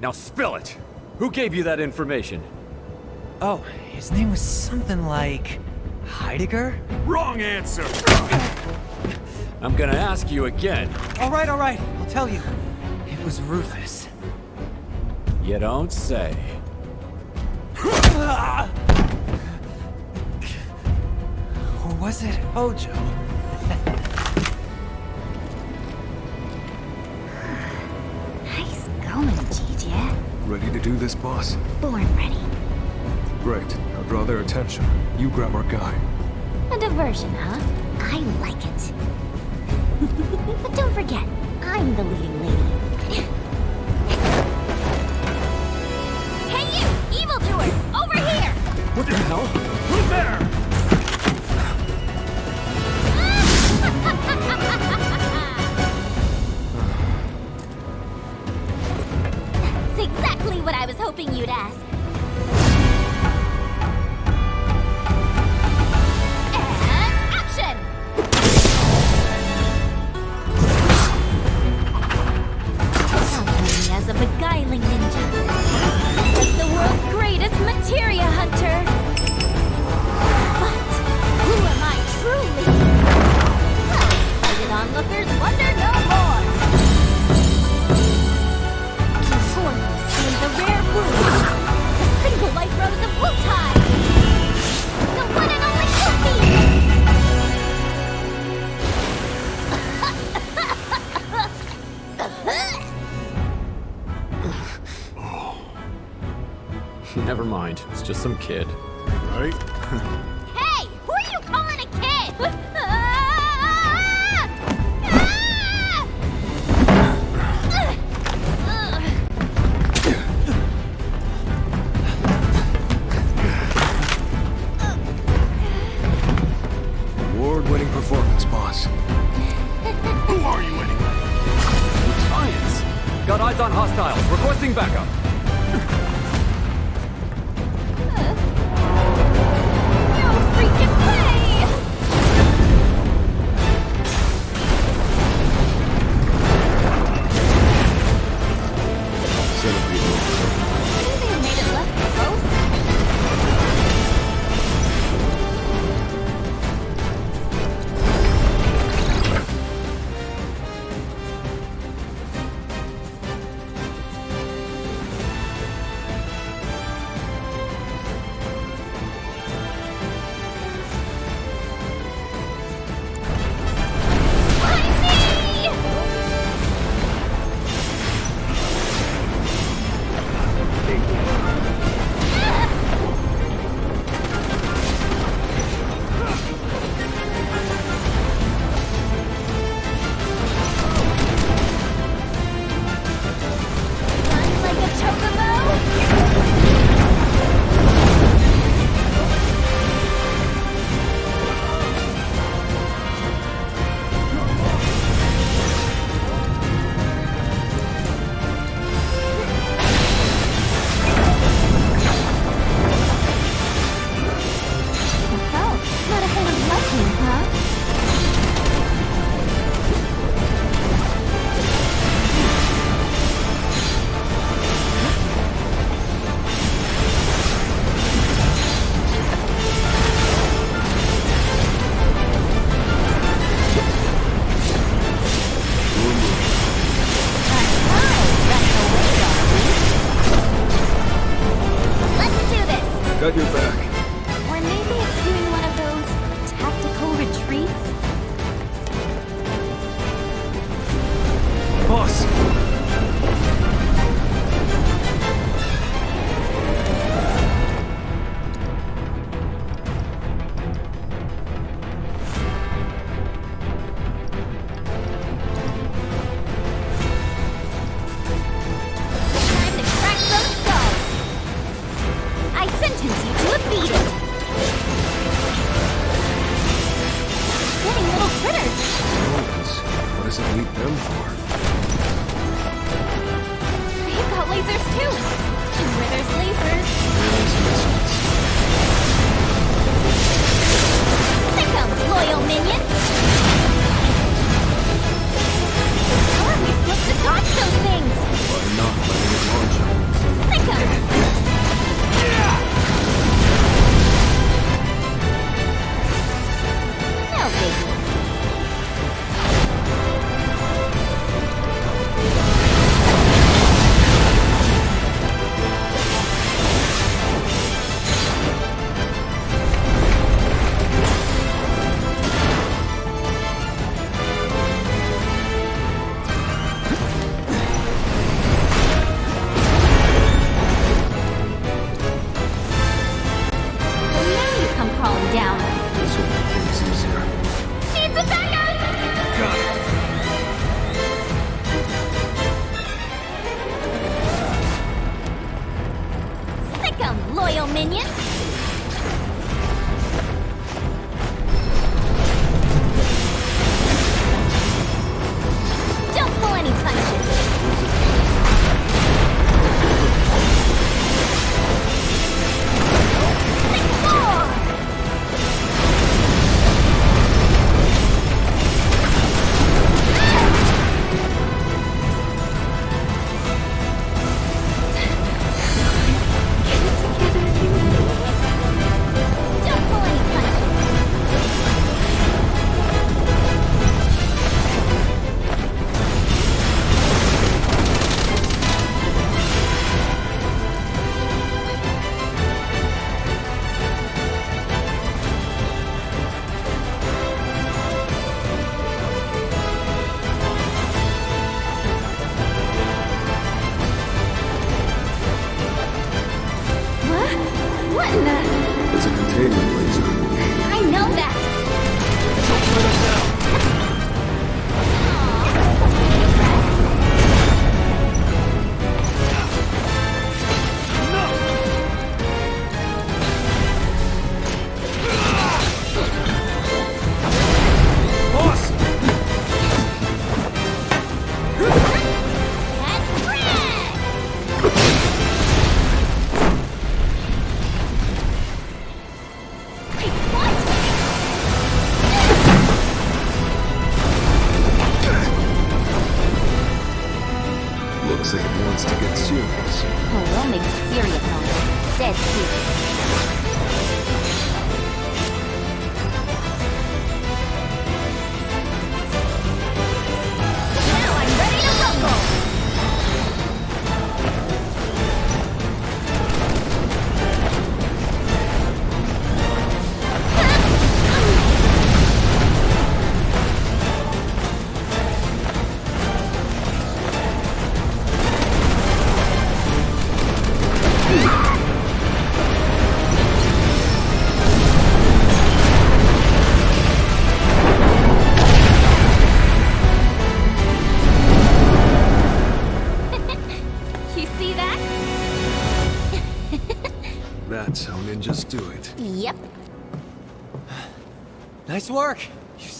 Now spill it! Who gave you that information? Oh, his name was something like... Heidegger? Wrong answer! I'm gonna ask you again. All right, all right, I'll tell you. It was Rufus. You don't say. Or was it oh, Hojo? Ready to do this, boss? Born ready. Great. Now draw their attention. You grab our guy. A diversion, huh? I like it. but don't forget, I'm the leading lady. hey you, evildoers! Over here! What the hell? Who's there? Hoping you'd ask. Kid.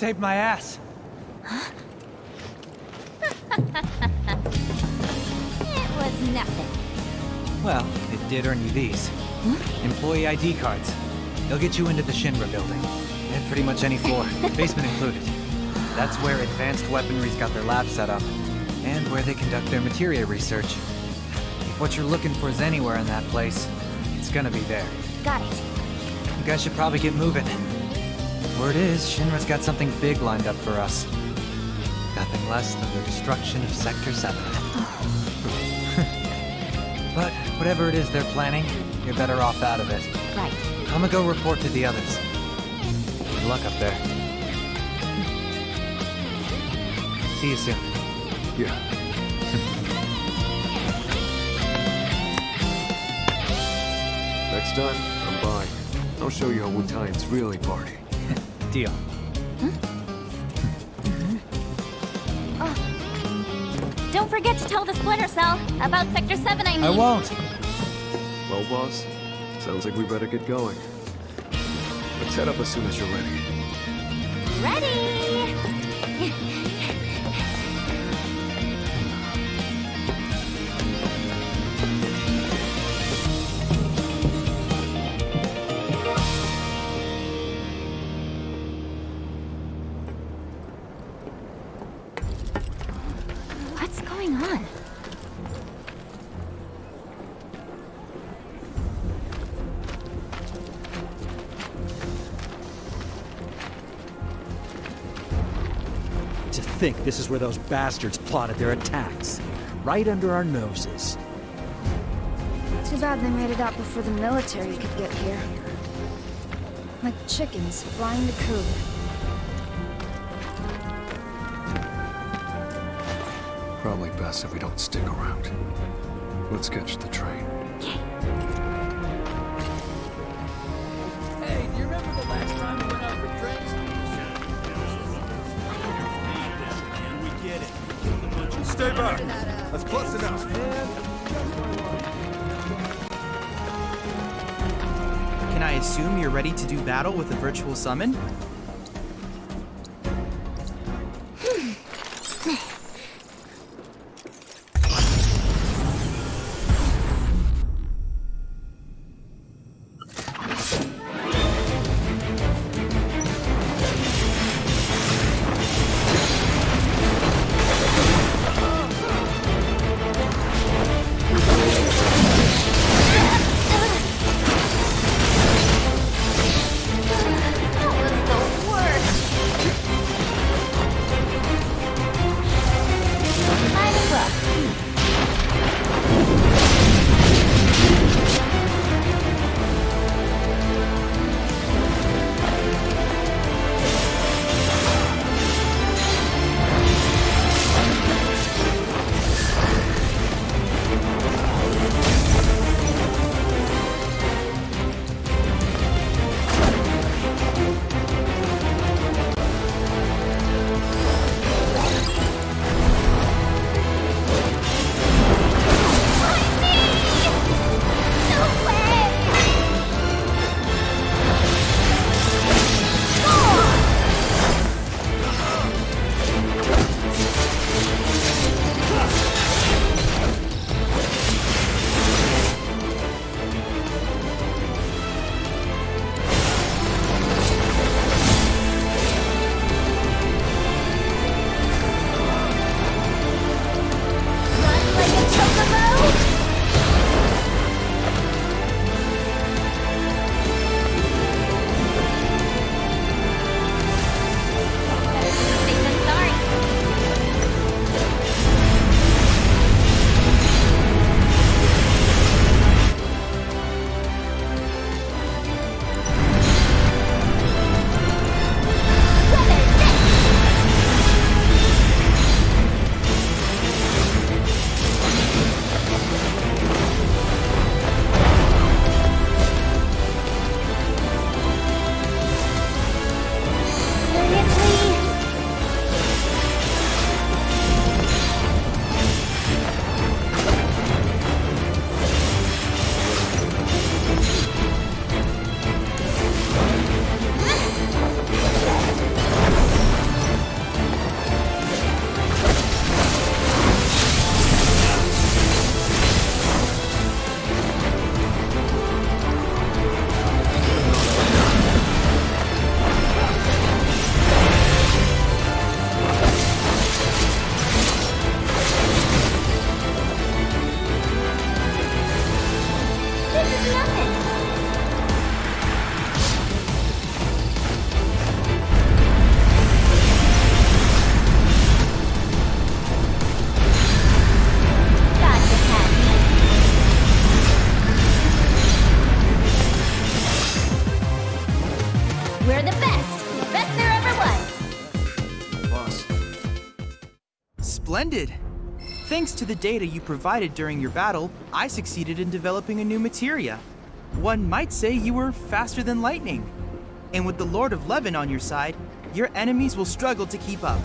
Saved my ass. It was nothing. Well, it did earn you these. Employee ID cards. They'll get you into the Shinra building. And pretty much any floor, basement included. That's where advanced weaponry's got their lab set up. And where they conduct their materia research. If what you're looking for is anywhere in that place, it's gonna be there. Got it. You guys should probably get moving. Word is, Shinra's got something big lined up for us. Nothing less than the destruction of Sector 7. but whatever it is they're planning, you're better off out of it. Right. I'm gonna go report to the others. Good luck up there. See you soon. Yeah. Next time, I'm by. I'll show you how Wutaians really party. Deal. Oh. Don't forget to tell the Splinter Cell about Sector 7, I mean. I won't. Well, boss, sounds like we better get going. Let's head up as soon as you're ready. Ready! This is where those bastards plotted their attacks. Right under our noses. Too bad they made it out before the military could get here. Like chickens flying the coop. Probably best if we don't stick around. Let's catch the train. I assume you're ready to do battle with a virtual summon? To the data you provided during your battle, I succeeded in developing a new materia. One might say you were faster than lightning. And with the Lord of Levin on your side, your enemies will struggle to keep up.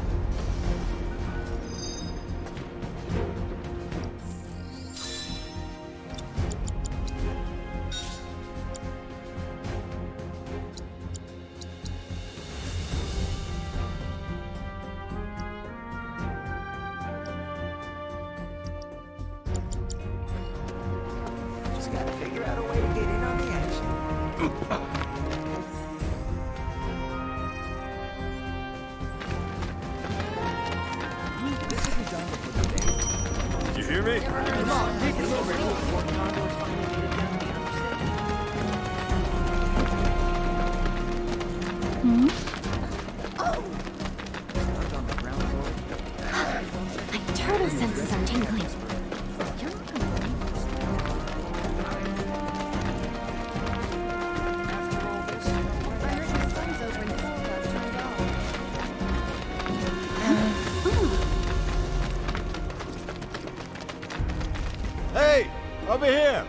Over here!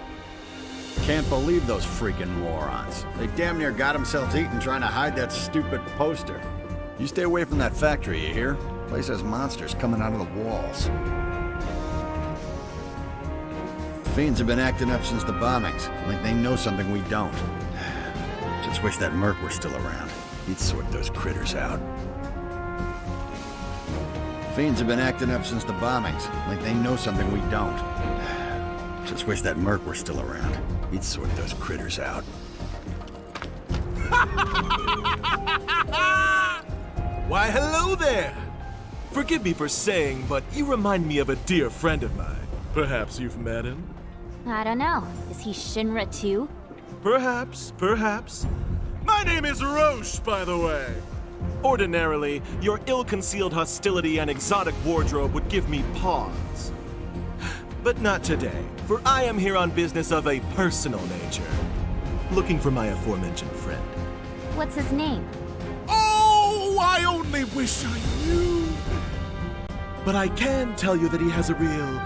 Can't believe those freaking morons. They damn near got themselves eaten trying to hide that stupid poster. You stay away from that factory, you hear? Place has monsters coming out of the walls. Fiends have been acting up since the bombings, like they know something we don't. Just wish that Merc were still around. He'd sort those critters out. Fiends have been acting up since the bombings, like they know something we don't. Just wish that Merc were still around. He'd sort those critters out. Why, hello there! Forgive me for saying, but you remind me of a dear friend of mine. Perhaps you've met him? I don't know. Is he Shinra too? Perhaps, perhaps. My name is Roche, by the way. Ordinarily, your ill-concealed hostility and exotic wardrobe would give me pause. But not today, for I am here on business of a personal nature. Looking for my aforementioned friend. What's his name? Oh, I only wish I knew! But I can tell you that he has a real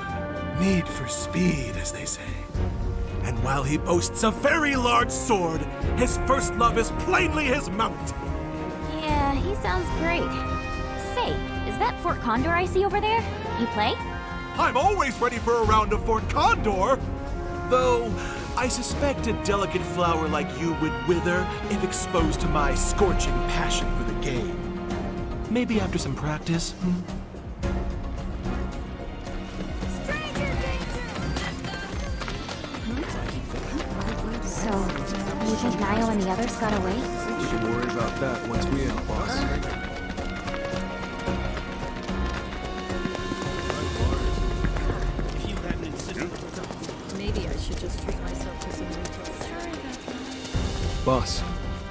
need for speed, as they say. And while he boasts a very large sword, his first love is plainly his mount. Yeah, he sounds great. Say, is that Fort Condor I see over there? You play? I'm always ready for a round of Fort Condor! Though, I suspect a delicate flower like you would wither if exposed to my scorching passion for the game. Maybe after some practice, hmm? So, you think Niall and the others got away? We can worry about that once we out, Boss,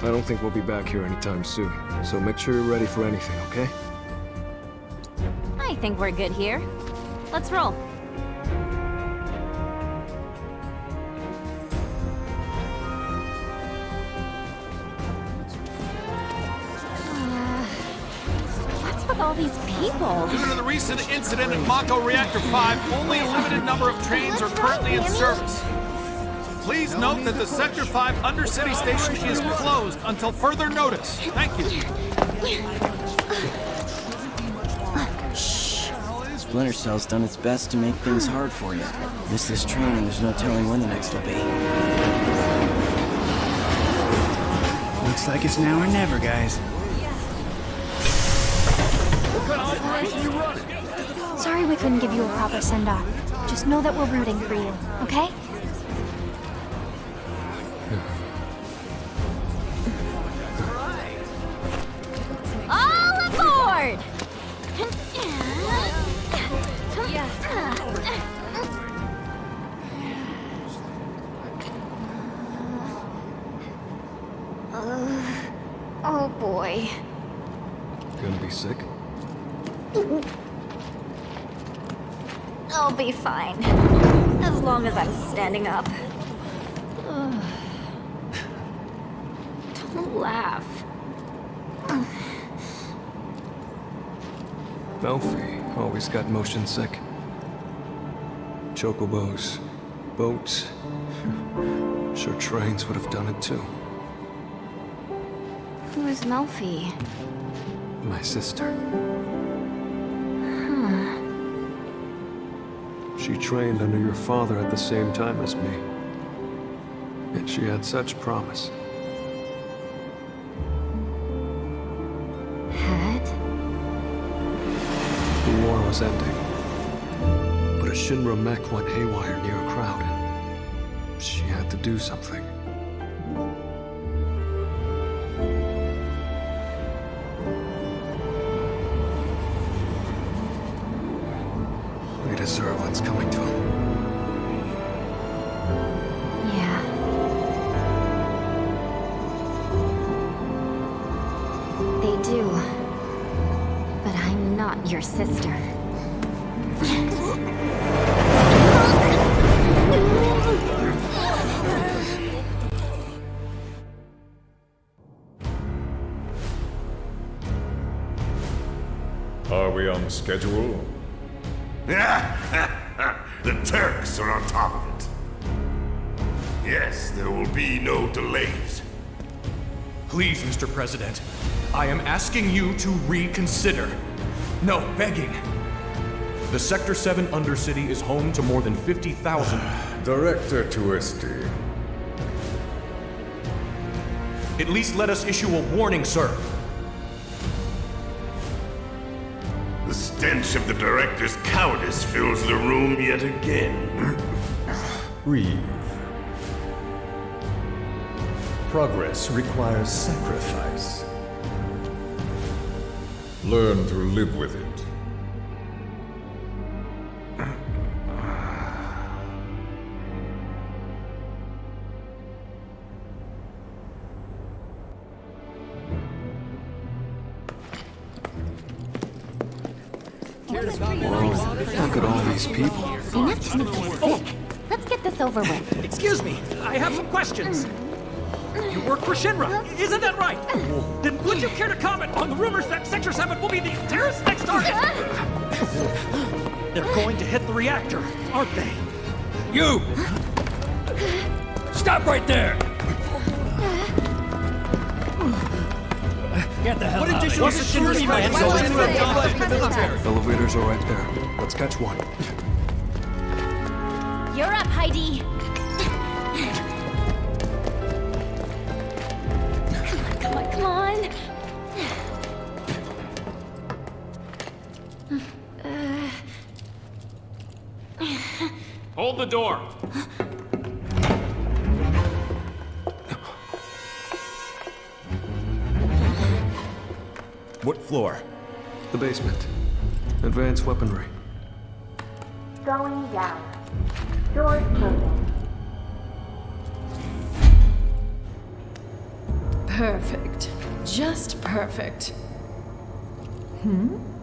I don't think we'll be back here anytime soon, so make sure you're ready for anything, okay? I think we're good here. Let's roll. Uh, What's with all these people? Due to the recent incident at Mako Reactor 5, only a limited number of trains are currently in service. Please note that the Sector 5 Undercity Station is closed until further notice. Thank you. Splinter Cell's done its best to make things hard for you. Miss this train and there's no telling when the next will be. Looks like it's now or never, guys. What kind of operation you running? Sorry we couldn't give you a proper send-off. Just know that we're rooting for you, okay? Be fine. As long as I'm standing up. Ugh. Don't laugh. Melfi always got motion sick. Chocobos, boats. Sure trains would have done it too. Who is Melfi? My sister. She trained under your father at the same time as me. And she had such promise. Had? The war was ending. But a Shinra mech went haywire near a crowd. and She had to do something. Asking you to reconsider. No, begging. The Sector 7 Undercity is home to more than 50,000. Director Twisty. At least let us issue a warning, sir. The stench of the director's cowardice fills the room yet again. Reeve. Progress requires sacrifice. Learn to live with it. Rumors that Sector 7 will be the terrorist's next target? They're going to hit the reactor, aren't they? You! Stop right there! Get the hell What out of additional here. security What's the plans security are in plan? the military? Elevators are right there. Let's catch one. You're up, Heidi. The door. What floor? The basement. Advanced weaponry. Going down. Doors closing. Perfect. Just perfect. Hmm?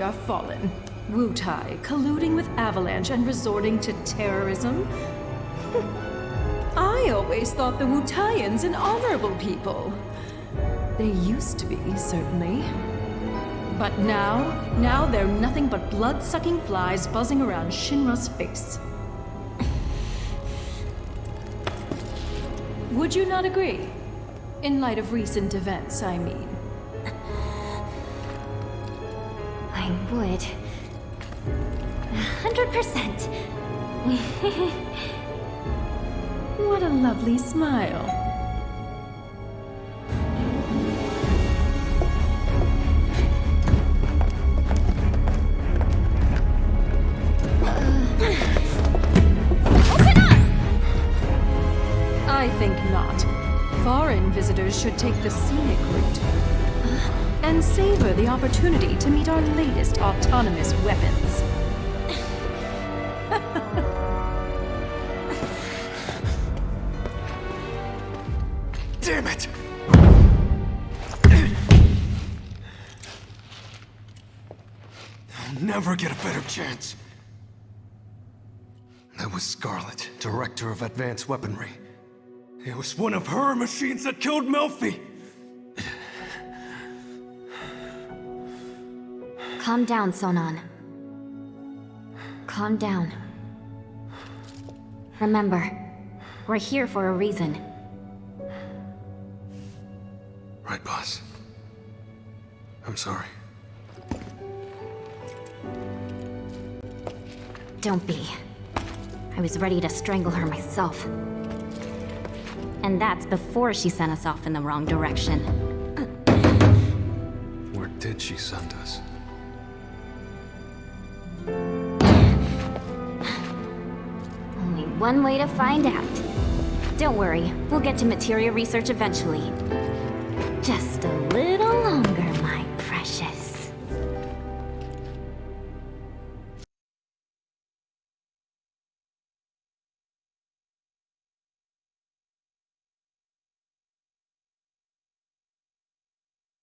Are fallen. Wutai colluding with Avalanche and resorting to terrorism? I always thought the Wutaians an honorable people. They used to be, certainly. But now, now they're nothing but blood-sucking flies buzzing around Shinra's face. Would you not agree? In light of recent events, I mean. Would. A hundred percent. What a lovely smile. Opportunity to meet our latest autonomous weapons. Damn it! I'll never get a better chance. That was Scarlet, Director of Advanced Weaponry. It was one of her machines that killed Melfi. Calm down, Sonon. Calm down. Remember, we're here for a reason. Right, boss. I'm sorry. Don't be. I was ready to strangle her myself. And that's before she sent us off in the wrong direction. Where did she send us? One way to find out. Don't worry, we'll get to materia research eventually. Just a little